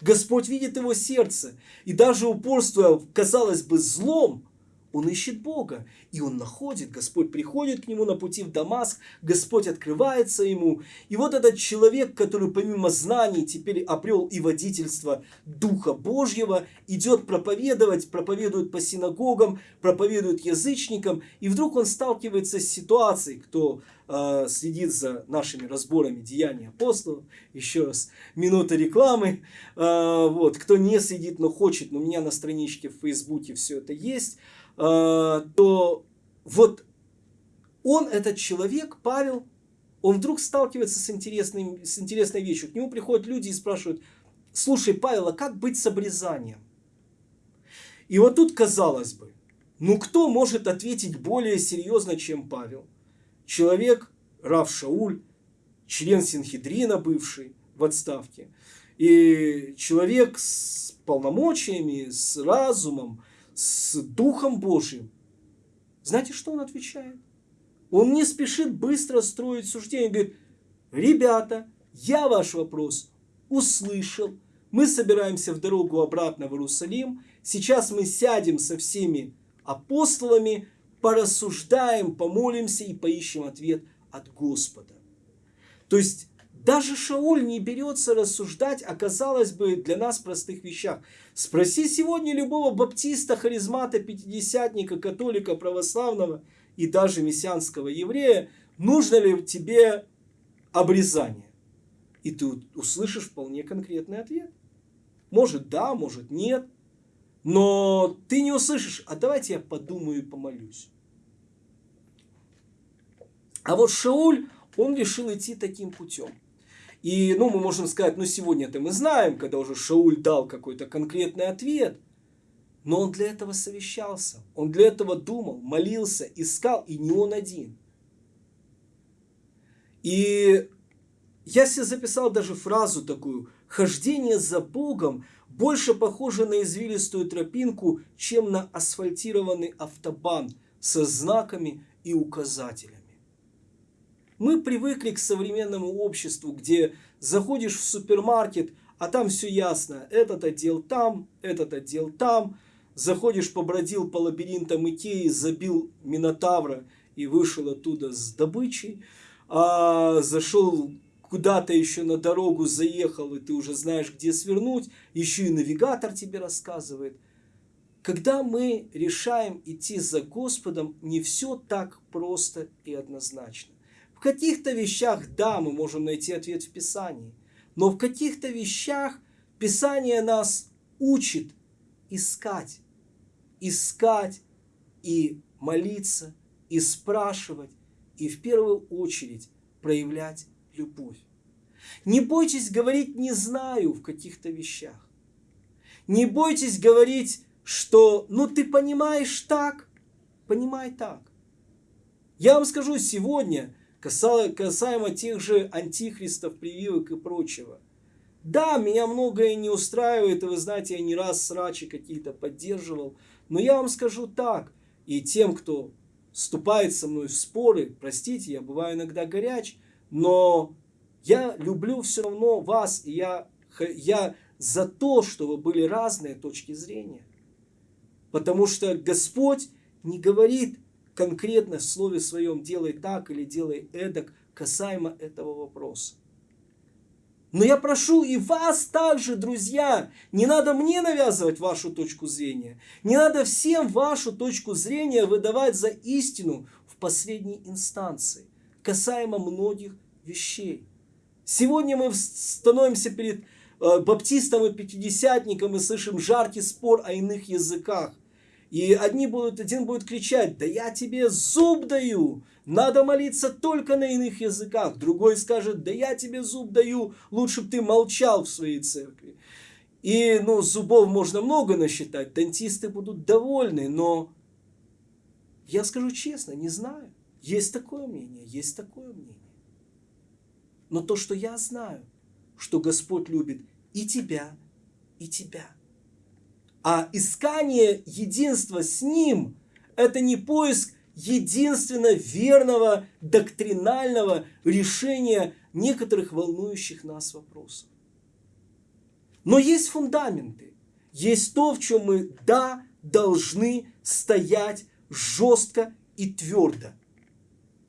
Господь видит его сердце, и даже упорство, казалось бы, злом, он ищет Бога, и он находит, Господь приходит к нему на пути в Дамаск, Господь открывается ему. И вот этот человек, который помимо знаний теперь обрел и водительство Духа Божьего, идет проповедовать, проповедует по синагогам, проповедует язычникам, и вдруг он сталкивается с ситуацией, кто э, следит за нашими разборами деяний апостолов, еще раз, минута рекламы, э, вот, кто не следит, но хочет, но у меня на страничке в Фейсбуке все это есть, то вот он, этот человек, Павел, он вдруг сталкивается с, интересным, с интересной вещью. К нему приходят люди и спрашивают, слушай, Павел, а как быть с обрезанием? И вот тут, казалось бы, ну кто может ответить более серьезно, чем Павел? Человек, Рав Шауль, член Синхедрина бывший в отставке, и человек с полномочиями, с разумом, с Духом Божьим. Знаете, что он отвечает? Он не спешит быстро строить суждение. Говорит, ребята, я ваш вопрос услышал. Мы собираемся в дорогу обратно в Иерусалим. Сейчас мы сядем со всеми апостолами, порассуждаем, помолимся и поищем ответ от Господа. То есть даже Шауль не берется рассуждать о, казалось бы, для нас простых вещах. Спроси сегодня любого баптиста, харизмата, пятидесятника, католика, православного и даже мессианского еврея, нужно ли тебе обрезание. И ты услышишь вполне конкретный ответ. Может да, может нет. Но ты не услышишь, а давайте я подумаю и помолюсь. А вот Шауль, он решил идти таким путем. И, ну, мы можем сказать, ну, сегодня-то мы знаем, когда уже Шауль дал какой-то конкретный ответ. Но он для этого совещался, он для этого думал, молился, искал, и не он один. И я себе записал даже фразу такую. Хождение за Богом больше похоже на извилистую тропинку, чем на асфальтированный автобан со знаками и указателями. Мы привыкли к современному обществу, где заходишь в супермаркет, а там все ясно. Этот отдел там, этот отдел там. Заходишь, побродил по лабиринтам Икеи, забил Минотавра и вышел оттуда с добычей. А, зашел куда-то еще на дорогу, заехал, и ты уже знаешь, где свернуть. Еще и навигатор тебе рассказывает. Когда мы решаем идти за Господом, не все так просто и однозначно. В каких-то вещах, да, мы можем найти ответ в Писании, но в каких-то вещах Писание нас учит искать, искать и молиться, и спрашивать, и в первую очередь проявлять любовь. Не бойтесь говорить «не знаю» в каких-то вещах. Не бойтесь говорить, что «ну ты понимаешь так», понимай так. Я вам скажу, сегодня касаемо тех же антихристов, прививок и прочего. Да, меня многое не устраивает, и вы знаете, я не раз срачи какие-то поддерживал, но я вам скажу так, и тем, кто вступает со мной в споры, простите, я бываю иногда горяч, но я люблю все равно вас, и я, я за то, чтобы были разные точки зрения. Потому что Господь не говорит, конкретно в слове своем делай так или делай эдак касаемо этого вопроса. Но я прошу и вас также, друзья, не надо мне навязывать вашу точку зрения. Не надо всем вашу точку зрения выдавать за истину в последней инстанции, касаемо многих вещей. Сегодня мы становимся перед э, баптистом и пятидесятником и слышим жаркий спор о иных языках. И одни будут, один будет кричать, да я тебе зуб даю, надо молиться только на иных языках. Другой скажет, да я тебе зуб даю, лучше бы ты молчал в своей церкви. И, ну, зубов можно много насчитать, дантисты будут довольны, но я скажу честно, не знаю. Есть такое мнение, есть такое мнение. Но то, что я знаю, что Господь любит и тебя, и тебя – а искание единства с Ним – это не поиск единственно верного доктринального решения некоторых волнующих нас вопросов. Но есть фундаменты, есть то, в чем мы, да, должны стоять жестко и твердо.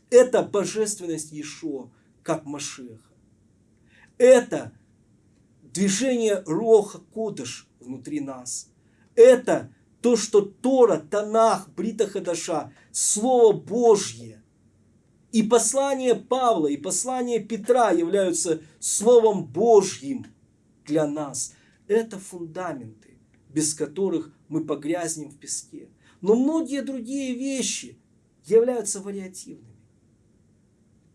Это божественность Иешуа, как Машеха. Это движение Роха Кодыш внутри нас. Это то, что Тора, Танах, Брита Хадаша, Слово Божье и послание Павла, и послание Петра являются Словом Божьим для нас. Это фундаменты, без которых мы погрязнем в песке. Но многие другие вещи являются вариативными.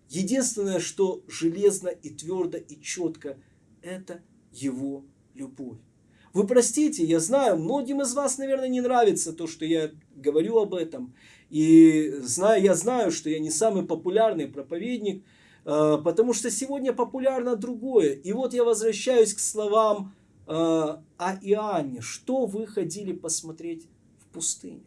Единственное, что железно и твердо и четко, это его любовь. Вы простите, я знаю, многим из вас, наверное, не нравится то, что я говорю об этом. И знаю, я знаю, что я не самый популярный проповедник, э, потому что сегодня популярно другое. И вот я возвращаюсь к словам э, о Иоанне. Что вы ходили посмотреть в пустыню?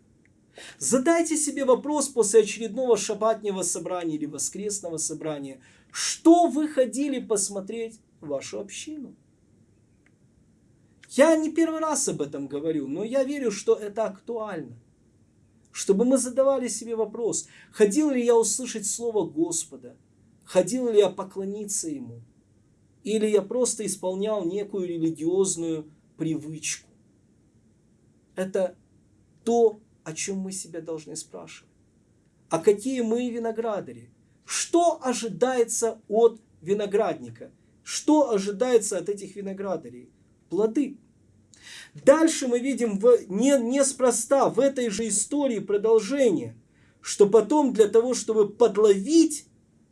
Задайте себе вопрос после очередного шабатнего собрания или воскресного собрания. Что вы ходили посмотреть в вашу общину? Я не первый раз об этом говорю, но я верю, что это актуально. Чтобы мы задавали себе вопрос, ходил ли я услышать Слово Господа, ходил ли я поклониться Ему, или я просто исполнял некую религиозную привычку. Это то, о чем мы себя должны спрашивать. А какие мы виноградари? Что ожидается от виноградника? Что ожидается от этих виноградарей? Плоды. Дальше мы видим в, не, неспроста в этой же истории продолжение, что потом для того, чтобы подловить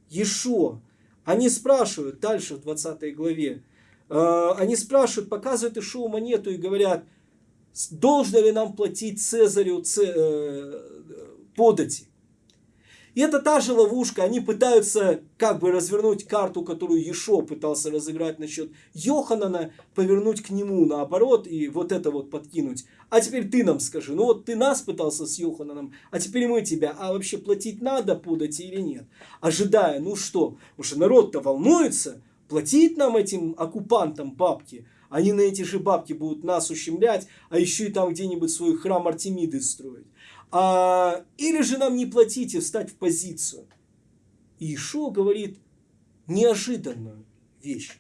Ешо, они спрашивают, дальше в 20 главе, э, они спрашивают, показывают Ишуа монету и говорят, должно ли нам платить Цезарю ц, э, подати. И это та же ловушка. Они пытаются как бы развернуть карту, которую Ешо пытался разыграть насчет Йоханана, повернуть к нему наоборот и вот это вот подкинуть. А теперь ты нам скажи, ну вот ты нас пытался с Йохананом, а теперь мы тебя. А вообще платить надо подать или нет? Ожидая, ну что, уже народ-то волнуется, платить нам этим оккупантам бабки. Они на эти же бабки будут нас ущемлять, а еще и там где-нибудь свой храм Артемиды строить. А, или же нам не платить и встать в позицию. И Ишо говорит неожиданную вещь.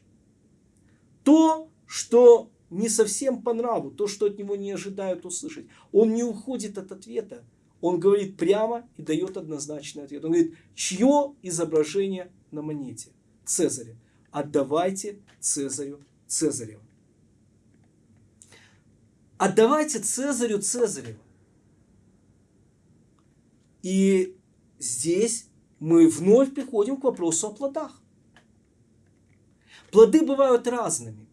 То, что не совсем по нраву, то, что от него не ожидают услышать. Он не уходит от ответа. Он говорит прямо и дает однозначный ответ. Он говорит, чье изображение на монете? Цезаря. Отдавайте Цезарю Цезарева. Отдавайте Цезарю Цезарева. И здесь мы вновь приходим к вопросу о плодах. Плоды бывают разными.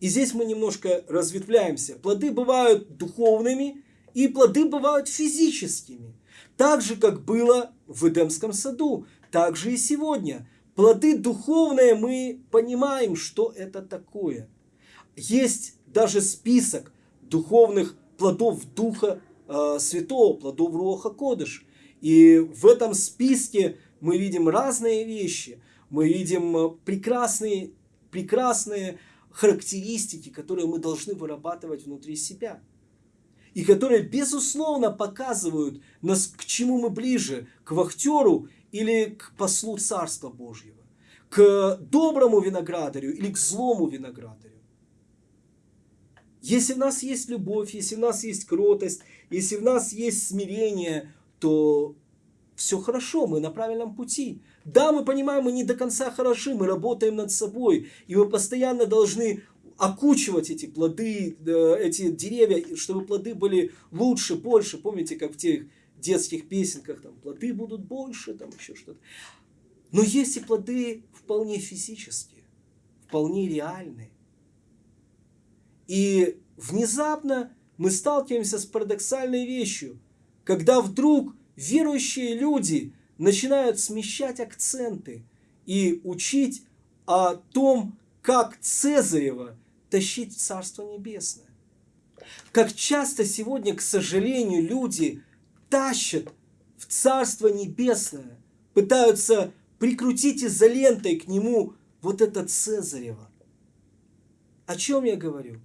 И здесь мы немножко разветвляемся. Плоды бывают духовными, и плоды бывают физическими. Так же, как было в Эдемском саду, так же и сегодня. Плоды духовные мы понимаем, что это такое. Есть даже список духовных плодов Духа э, Святого, плодов Руха Кодыш. И в этом списке мы видим разные вещи. Мы видим э, прекрасные, прекрасные характеристики, которые мы должны вырабатывать внутри себя. И которые, безусловно, показывают нас, к чему мы ближе, к вахтеру или к послу Царства Божьего, к доброму виноградарю или к злому виноградарю. Если в нас есть любовь, если в нас есть кротость, если в нас есть смирение, то все хорошо, мы на правильном пути. Да, мы понимаем, мы не до конца хороши, мы работаем над собой, и мы постоянно должны окучивать эти плоды, э, эти деревья, чтобы плоды были лучше, больше. Помните, как в тех детских песенках, там, плоды будут больше, там еще что-то. Но есть и плоды вполне физические, вполне реальные. И внезапно мы сталкиваемся с парадоксальной вещью – когда вдруг верующие люди начинают смещать акценты и учить о том, как Цезарева тащить в Царство Небесное. Как часто сегодня, к сожалению, люди тащат в Царство Небесное, пытаются прикрутить изолентой к нему вот это Цезарева. О чем я говорю?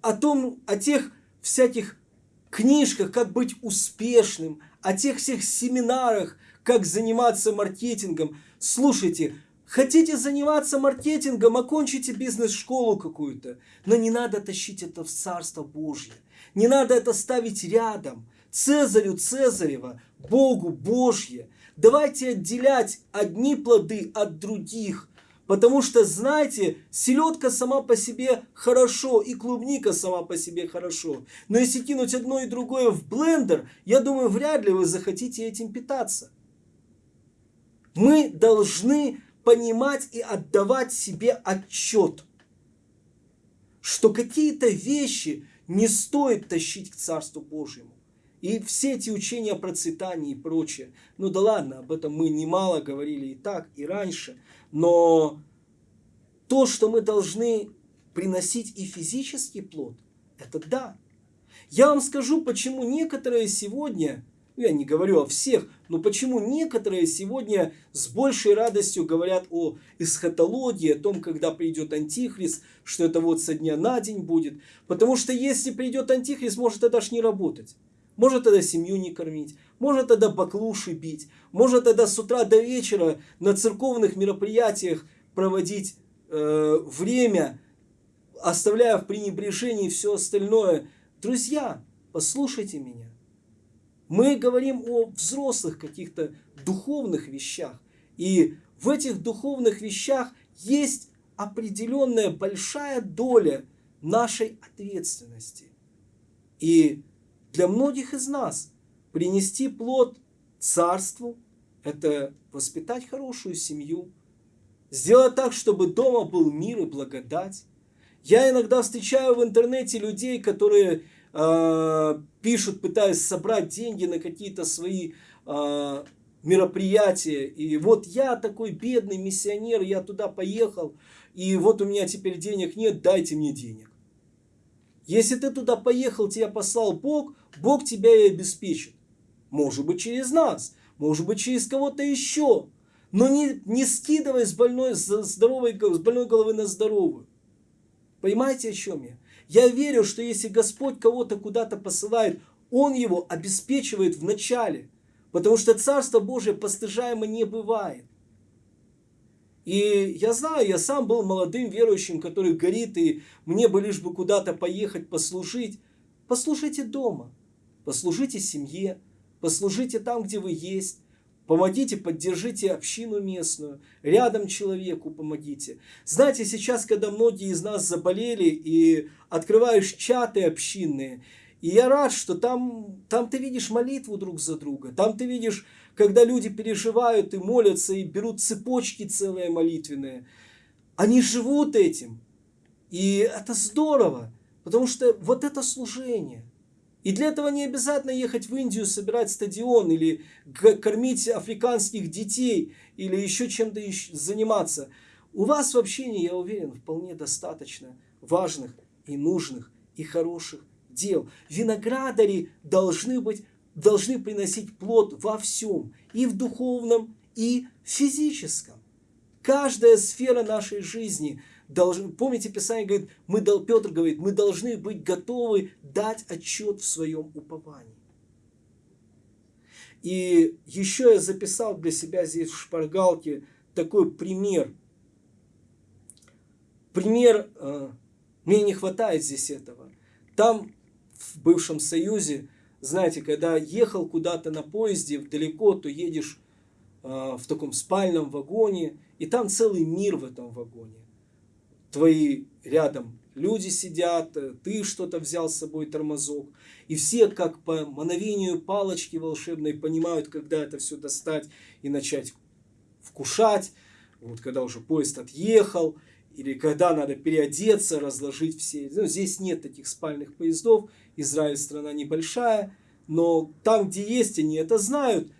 О том, о тех всяких книжках, как быть успешным, о тех всех семинарах, как заниматься маркетингом. Слушайте, хотите заниматься маркетингом, окончите бизнес-школу какую-то, но не надо тащить это в Царство Божье. Не надо это ставить рядом. Цезарю Цезарева, Богу Божье. Давайте отделять одни плоды от других. Потому что, знаете, селедка сама по себе хорошо, и клубника сама по себе хорошо. Но если кинуть одно и другое в блендер, я думаю, вряд ли вы захотите этим питаться. Мы должны понимать и отдавать себе отчет, что какие-то вещи не стоит тащить к Царству Божьему. И все эти учения о процветании и прочее. Ну да ладно, об этом мы немало говорили и так, и раньше. Но то, что мы должны приносить и физический плод, это да. Я вам скажу, почему некоторые сегодня, ну, я не говорю о всех, но почему некоторые сегодня с большей радостью говорят о эсхатологии, о том, когда придет Антихрист, что это вот со дня на день будет. Потому что если придет Антихрист, может это аж не работать. Может тогда семью не кормить, может тогда баклуши бить, может тогда с утра до вечера на церковных мероприятиях проводить э, время, оставляя в пренебрежении все остальное. Друзья, послушайте меня. Мы говорим о взрослых каких-то духовных вещах. И в этих духовных вещах есть определенная большая доля нашей ответственности. И для многих из нас принести плод царству – это воспитать хорошую семью, сделать так, чтобы дома был мир и благодать. Я иногда встречаю в интернете людей, которые э, пишут, пытаясь собрать деньги на какие-то свои э, мероприятия. И вот я такой бедный миссионер, я туда поехал, и вот у меня теперь денег нет, дайте мне денег. Если ты туда поехал, тебя послал Бог, Бог тебя и обеспечит. Может быть через нас, может быть через кого-то еще. Но не, не скидывай с больной, с, здоровой, с больной головы на здоровую. Понимаете, о чем я? Я верю, что если Господь кого-то куда-то посылает, Он его обеспечивает в начале. Потому что Царство Божие постыжаемо не бывает. И я знаю, я сам был молодым верующим, который горит, и мне бы лишь бы куда-то поехать послужить. Послужите дома, послужите семье, послужите там, где вы есть. Помогите, поддержите общину местную, рядом человеку помогите. Знаете, сейчас, когда многие из нас заболели и открываешь чаты общинные, и я рад, что там, там ты видишь молитву друг за друга, там ты видишь когда люди переживают и молятся, и берут цепочки целые молитвенные, они живут этим. И это здорово, потому что вот это служение. И для этого не обязательно ехать в Индию, собирать стадион, или кормить африканских детей, или еще чем-то заниматься. У вас в общении, я уверен, вполне достаточно важных и нужных и хороших дел. Виноградари должны быть должны приносить плод во всем, и в духовном, и в физическом. Каждая сфера нашей жизни, должен, помните, Писание говорит, мы, Петр говорит, мы должны быть готовы дать отчет в своем уповании. И еще я записал для себя здесь в шпаргалке такой пример. Пример, э, мне не хватает здесь этого. Там, в бывшем Союзе, знаете, когда ехал куда-то на поезде далеко, то едешь э, в таком спальном вагоне, и там целый мир в этом вагоне. Твои рядом люди сидят, э, ты что-то взял с собой, тормозок. И все, как по мановению палочки волшебной, понимают, когда это все достать и начать вкушать. Вот когда уже поезд отъехал, или когда надо переодеться, разложить все. Ну, здесь нет таких спальных поездов, Израиль страна небольшая, но там, где есть, они это знают.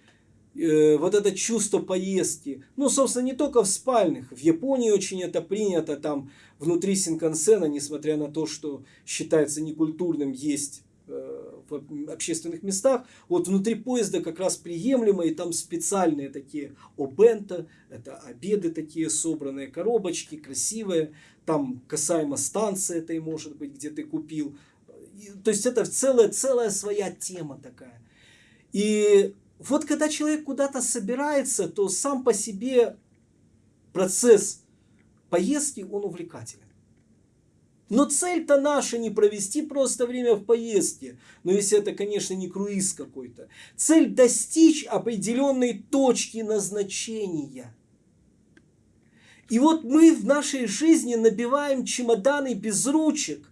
Э, вот это чувство поездки. Ну, собственно, не только в спальных. В Японии очень это принято. Там внутри Синкансена, несмотря на то, что считается некультурным есть э, в общественных местах, вот внутри поезда как раз приемлемо, и там специальные такие обента, это обеды такие собранные, коробочки красивые, там касаемо станции этой, может быть, где ты купил, то есть это целая, целая своя тема такая. И вот когда человек куда-то собирается, то сам по себе процесс поездки, он увлекателен. Но цель-то наша не провести просто время в поездке. Но если это, конечно, не круиз какой-то. Цель достичь определенной точки назначения. И вот мы в нашей жизни набиваем чемоданы без ручек.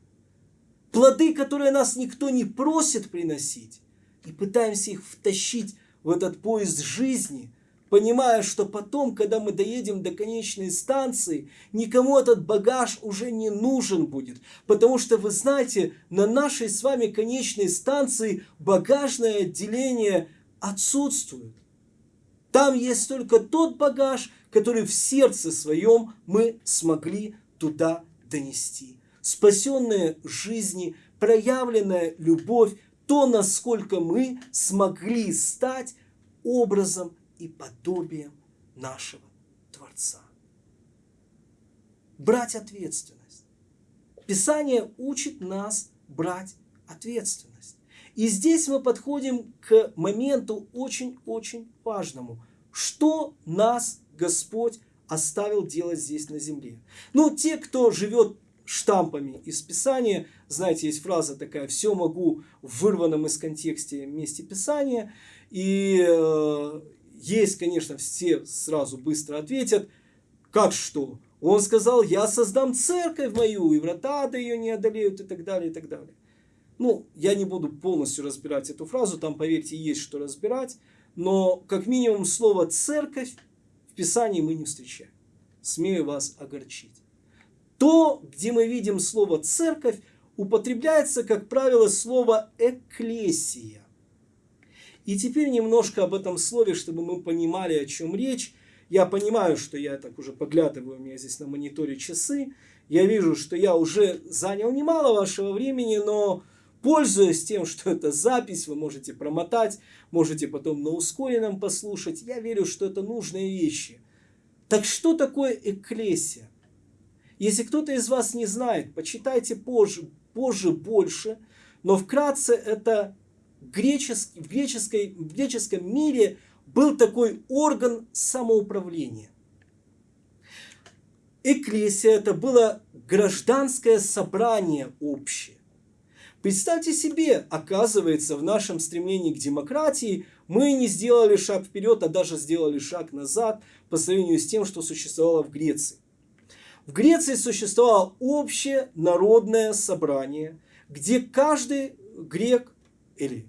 Плоды, которые нас никто не просит приносить. И пытаемся их втащить в этот поезд жизни – понимая, что потом, когда мы доедем до конечной станции, никому этот багаж уже не нужен будет. Потому что, вы знаете, на нашей с вами конечной станции багажное отделение отсутствует. Там есть только тот багаж, который в сердце своем мы смогли туда донести. Спасенные жизни, проявленная любовь, то, насколько мы смогли стать образом и подобием нашего Творца. Брать ответственность. Писание учит нас брать ответственность. И здесь мы подходим к моменту очень-очень важному. Что нас Господь оставил делать здесь на земле? Ну, те, кто живет штампами из Писания, знаете, есть фраза такая «все могу» в вырванном из контекста месте Писания, и э, есть, конечно, все сразу быстро ответят, как что? Он сказал, я создам церковь мою, и врата до ее не одолеют, и так далее, и так далее. Ну, я не буду полностью разбирать эту фразу, там, поверьте, есть что разбирать, но как минимум слово «церковь» в Писании мы не встречаем. Смею вас огорчить. То, где мы видим слово «церковь», употребляется, как правило, слово «экклесия». И теперь немножко об этом слове, чтобы мы понимали, о чем речь. Я понимаю, что я так уже поглядываю, у меня здесь на мониторе часы. Я вижу, что я уже занял немало вашего времени, но пользуясь тем, что это запись, вы можете промотать, можете потом на ускоренном послушать. Я верю, что это нужные вещи. Так что такое экклесия? Если кто-то из вас не знает, почитайте позже, позже больше, но вкратце это греческий, в, греческой, в греческом мире был такой орган самоуправления. Экклесия это было гражданское собрание общее. Представьте себе, оказывается, в нашем стремлении к демократии мы не сделали шаг вперед, а даже сделали шаг назад по сравнению с тем, что существовало в Греции. В Греции существовало общее народное собрание, где каждый грек или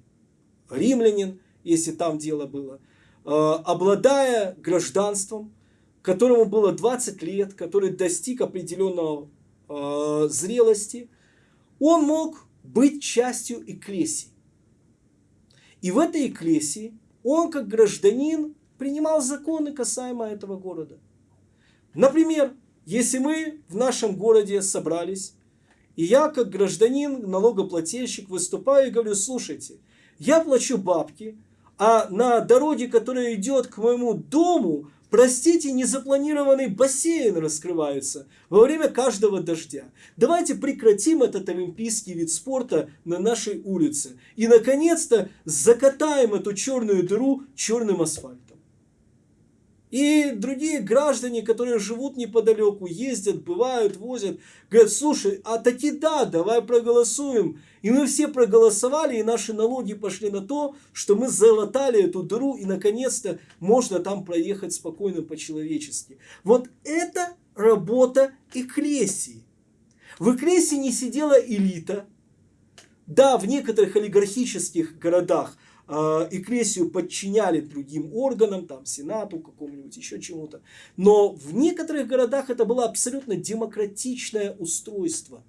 римлянин, если там дело было, э, обладая гражданством, которому было 20 лет, который достиг определенного э, зрелости, он мог быть частью эклесии. И в этой эклесии он, как гражданин, принимал законы касаемо этого города. Например, если мы в нашем городе собрались, и я, как гражданин, налогоплательщик, выступаю и говорю, слушайте, я плачу бабки, а на дороге, которая идет к моему дому, простите, незапланированный бассейн раскрывается во время каждого дождя. Давайте прекратим этот олимпийский вид спорта на нашей улице. И, наконец-то, закатаем эту черную дыру черным асфальтом. И другие граждане, которые живут неподалеку, ездят, бывают, возят, говорят, слушай, а таки да, давай проголосуем. И мы все проголосовали, и наши налоги пошли на то, что мы залатали эту дыру, и наконец-то можно там проехать спокойно по-человечески. Вот это работа Экклесии. В Экклесии не сидела элита. Да, в некоторых олигархических городах – Экклесию подчиняли другим органам, там, Сенату какому-нибудь, еще чему-то. Но в некоторых городах это было абсолютно демократичное устройство.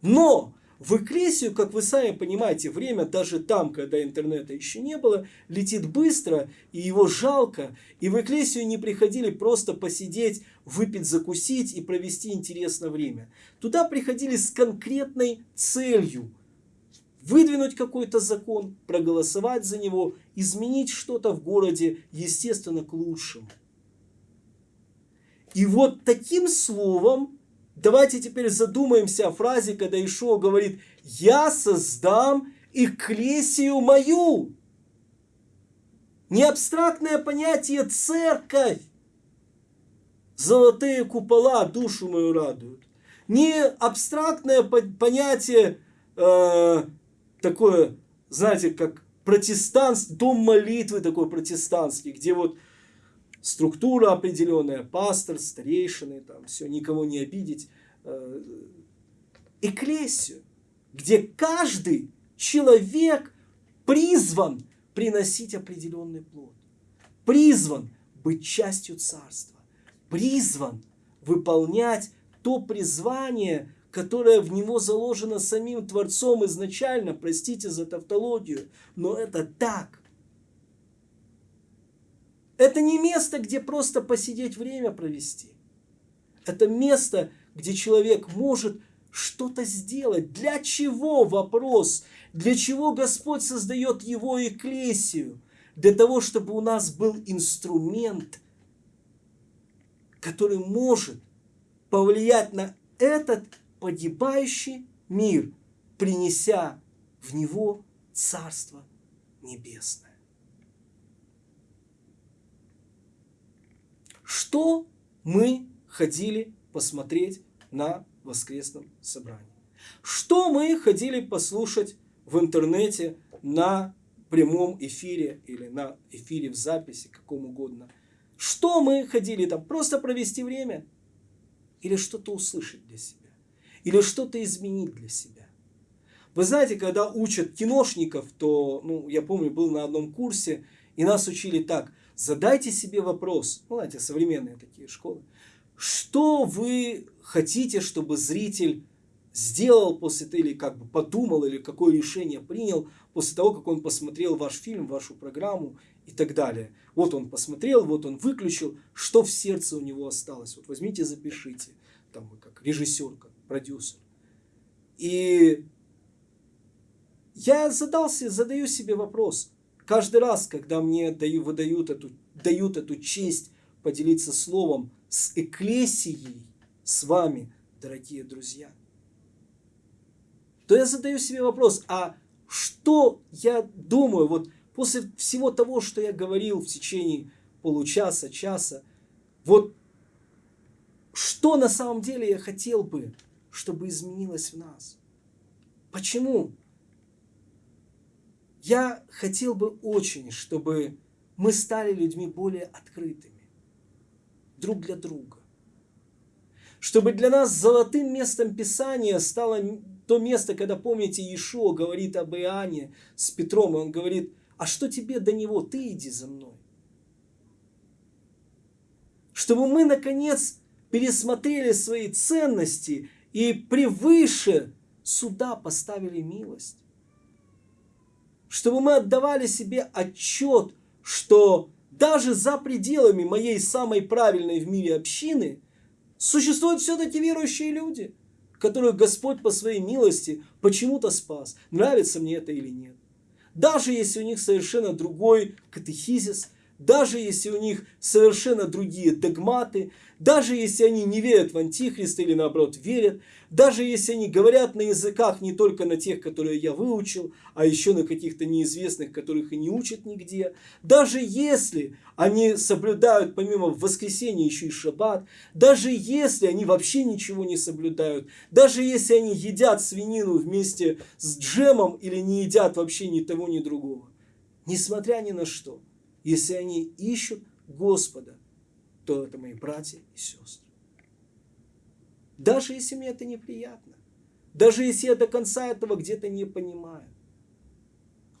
Но в Экклесию, как вы сами понимаете, время даже там, когда интернета еще не было, летит быстро, и его жалко. И в Экклесию не приходили просто посидеть, выпить, закусить и провести интересное время. Туда приходили с конкретной целью – выдвинуть какой-то закон, проголосовать за него, изменить что-то в городе, естественно, к лучшему. И вот таким словом давайте теперь задумаемся о фразе, когда Ишуа говорит, я создам экклесию мою. Не абстрактное понятие церковь. Золотые купола душу мою радуют. Не абстрактное понятие э, такое, знаете, как протестант, дом молитвы такой протестантский, где вот структура определенная, пастор, старейшины, там все, никого не обидеть. Эклесию, где каждый человек призван приносить определенный плод, призван быть частью царства, призван выполнять то призвание, которое в него заложено самим Творцом изначально, простите за тавтологию, но это так. Это не место, где просто посидеть время провести. Это место, где человек может что-то сделать. Для чего вопрос? Для чего Господь создает его экклесию? Для того, чтобы у нас был инструмент, который может повлиять на этот погибающий мир, принеся в него Царство Небесное. Что мы ходили посмотреть на воскресном собрании? Что мы ходили послушать в интернете на прямом эфире или на эфире в записи, каком угодно? Что мы ходили там? Просто провести время? Или что-то услышать для себя? Или что-то изменить для себя? Вы знаете, когда учат киношников, то, ну, я помню, был на одном курсе, и нас учили так. Задайте себе вопрос, ну, знаете, современные такие школы. Что вы хотите, чтобы зритель сделал после того, или как бы подумал, или какое решение принял после того, как он посмотрел ваш фильм, вашу программу и так далее. Вот он посмотрел, вот он выключил, что в сердце у него осталось. Вот возьмите, запишите, там вы как режиссер, как продюсер. И я задался, задаю себе вопрос, Каждый раз, когда мне даю, выдают эту, дают эту честь поделиться словом с эклесией, с вами, дорогие друзья, то я задаю себе вопрос, а что я думаю, вот после всего того, что я говорил в течение получаса, часа, вот что на самом деле я хотел бы, чтобы изменилось в нас? Почему? Я хотел бы очень, чтобы мы стали людьми более открытыми друг для друга. Чтобы для нас золотым местом Писания стало то место, когда, помните, Иешуа говорит об Иоанне с Петром, и он говорит, а что тебе до него, ты иди за мной. Чтобы мы, наконец, пересмотрели свои ценности и превыше суда поставили милость чтобы мы отдавали себе отчет, что даже за пределами моей самой правильной в мире общины существуют все-таки верующие люди, которых Господь по своей милости почему-то спас, нравится мне это или нет. Даже если у них совершенно другой катехизис, даже если у них совершенно другие догматы, даже если они не верят в Антихриста или наоборот верят, даже если они говорят на языках не только на тех, которые я выучил, а еще на каких-то неизвестных, которых и не учат нигде, даже если они соблюдают помимо воскресенья еще и шаббат, даже если они вообще ничего не соблюдают, даже если они едят свинину вместе с джемом или не едят вообще ни того, ни другого, несмотря ни на что, если они ищут Господа, то это мои братья и сестры. Даже если мне это неприятно. Даже если я до конца этого где-то не понимаю.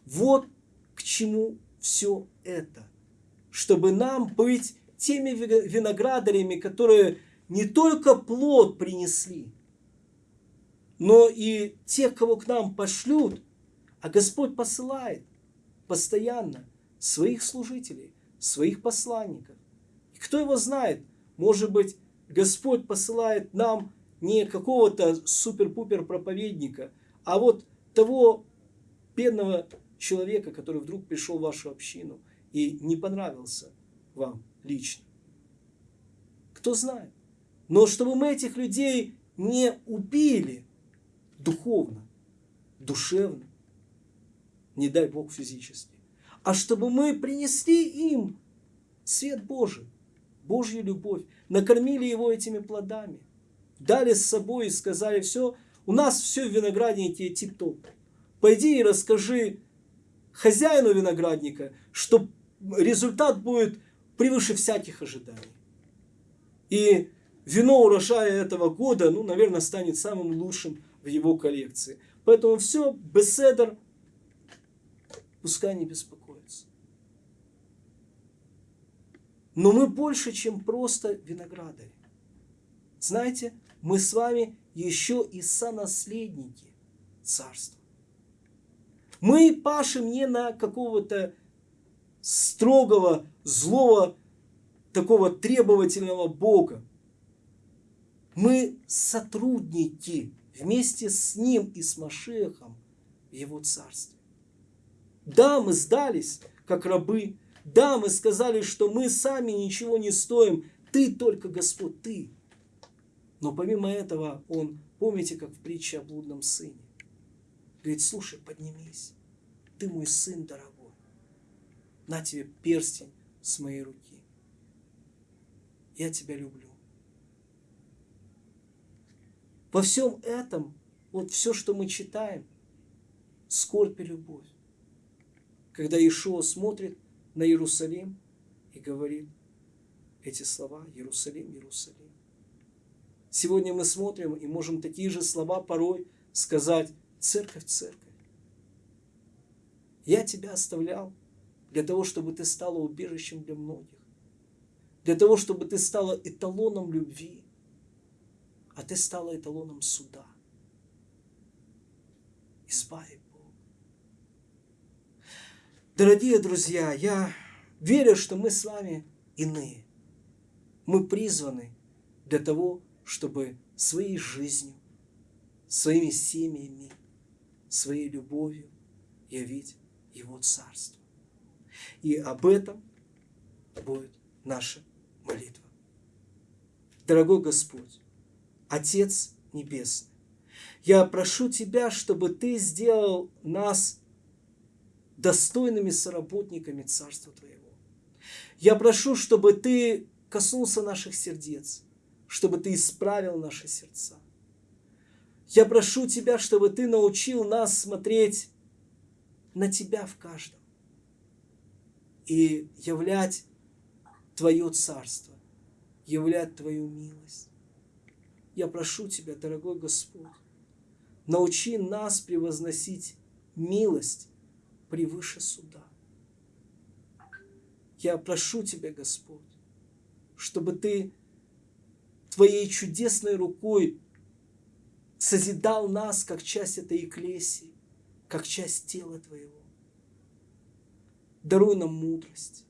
Вот к чему все это. Чтобы нам быть теми виноградарями, которые не только плод принесли, но и тех, кого к нам пошлют, а Господь посылает постоянно своих служителей, своих посланников. И кто его знает, может быть, Господь посылает нам не какого-то супер-пупер проповедника, а вот того бедного человека, который вдруг пришел в вашу общину и не понравился вам лично. Кто знает. Но чтобы мы этих людей не убили духовно, душевно, не дай Бог физически, а чтобы мы принесли им свет Божий, Божью любовь, накормили его этими плодами, дали с собой и сказали, все, у нас все в винограднике тип-топ. Пойди и расскажи хозяину виноградника, что результат будет превыше всяких ожиданий. И вино урожая этого года, ну, наверное, станет самым лучшим в его коллекции. Поэтому все, беседер, пускай не беспокоится. Но мы больше, чем просто виноградари. Знаете, мы с вами еще и сонаследники царства. Мы пашем не на какого-то строгого, злого, такого требовательного Бога. Мы сотрудники вместе с Ним и с Машехом в Его Царстве. Да, мы сдались, как рабы. Да, мы сказали, что мы сами ничего не стоим. Ты только Господь, Ты. Но помимо этого, Он, помните, как в притче о блудном сыне, говорит, слушай, поднимись, ты мой сын дорогой, на тебе перстень с моей руки. Я тебя люблю. Во всем этом, вот все, что мы читаем, скорбь и любовь. Когда Ишуа смотрит на Иерусалим и говорит эти слова «Иерусалим, Иерусалим». Сегодня мы смотрим и можем такие же слова порой сказать «Церковь, церковь». Я тебя оставлял для того, чтобы ты стала убежищем для многих. Для того, чтобы ты стала эталоном любви. А ты стала эталоном суда. Избави. Дорогие друзья, я верю, что мы с вами иные. Мы призваны для того, чтобы своей жизнью, своими семьями, своей любовью явить его Царство. И об этом будет наша молитва. Дорогой Господь, Отец Небесный, я прошу Тебя, чтобы Ты сделал нас достойными соработниками Царства Твоего. Я прошу, чтобы Ты коснулся наших сердец, чтобы Ты исправил наши сердца. Я прошу Тебя, чтобы Ты научил нас смотреть на Тебя в каждом. И являть Твое Царство, являть Твою милость. Я прошу Тебя, дорогой Господь, научи нас превозносить милость превыше суда. Я прошу Тебя, Господь, чтобы Ты Твоей чудесной рукой созидал нас, как часть этой эклесии, как часть тела Твоего. Даруй нам мудрость,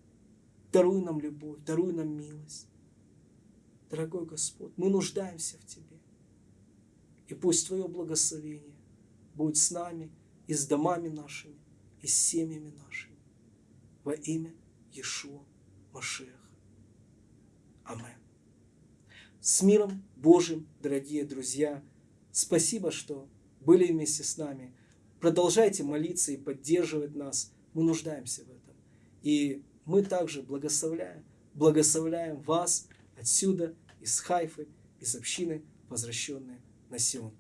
даруй нам любовь, даруй нам милость. Дорогой Господь, мы нуждаемся в Тебе. И пусть Твое благословение будет с нами и с домами нашими, и семьями нашими. Во имя Иешуа Машеха. Амин. С миром Божьим, дорогие друзья. Спасибо, что были вместе с нами. Продолжайте молиться и поддерживать нас. Мы нуждаемся в этом. И мы также благословляем, благословляем вас отсюда, из Хайфы, из общины, возвращенные на Сион.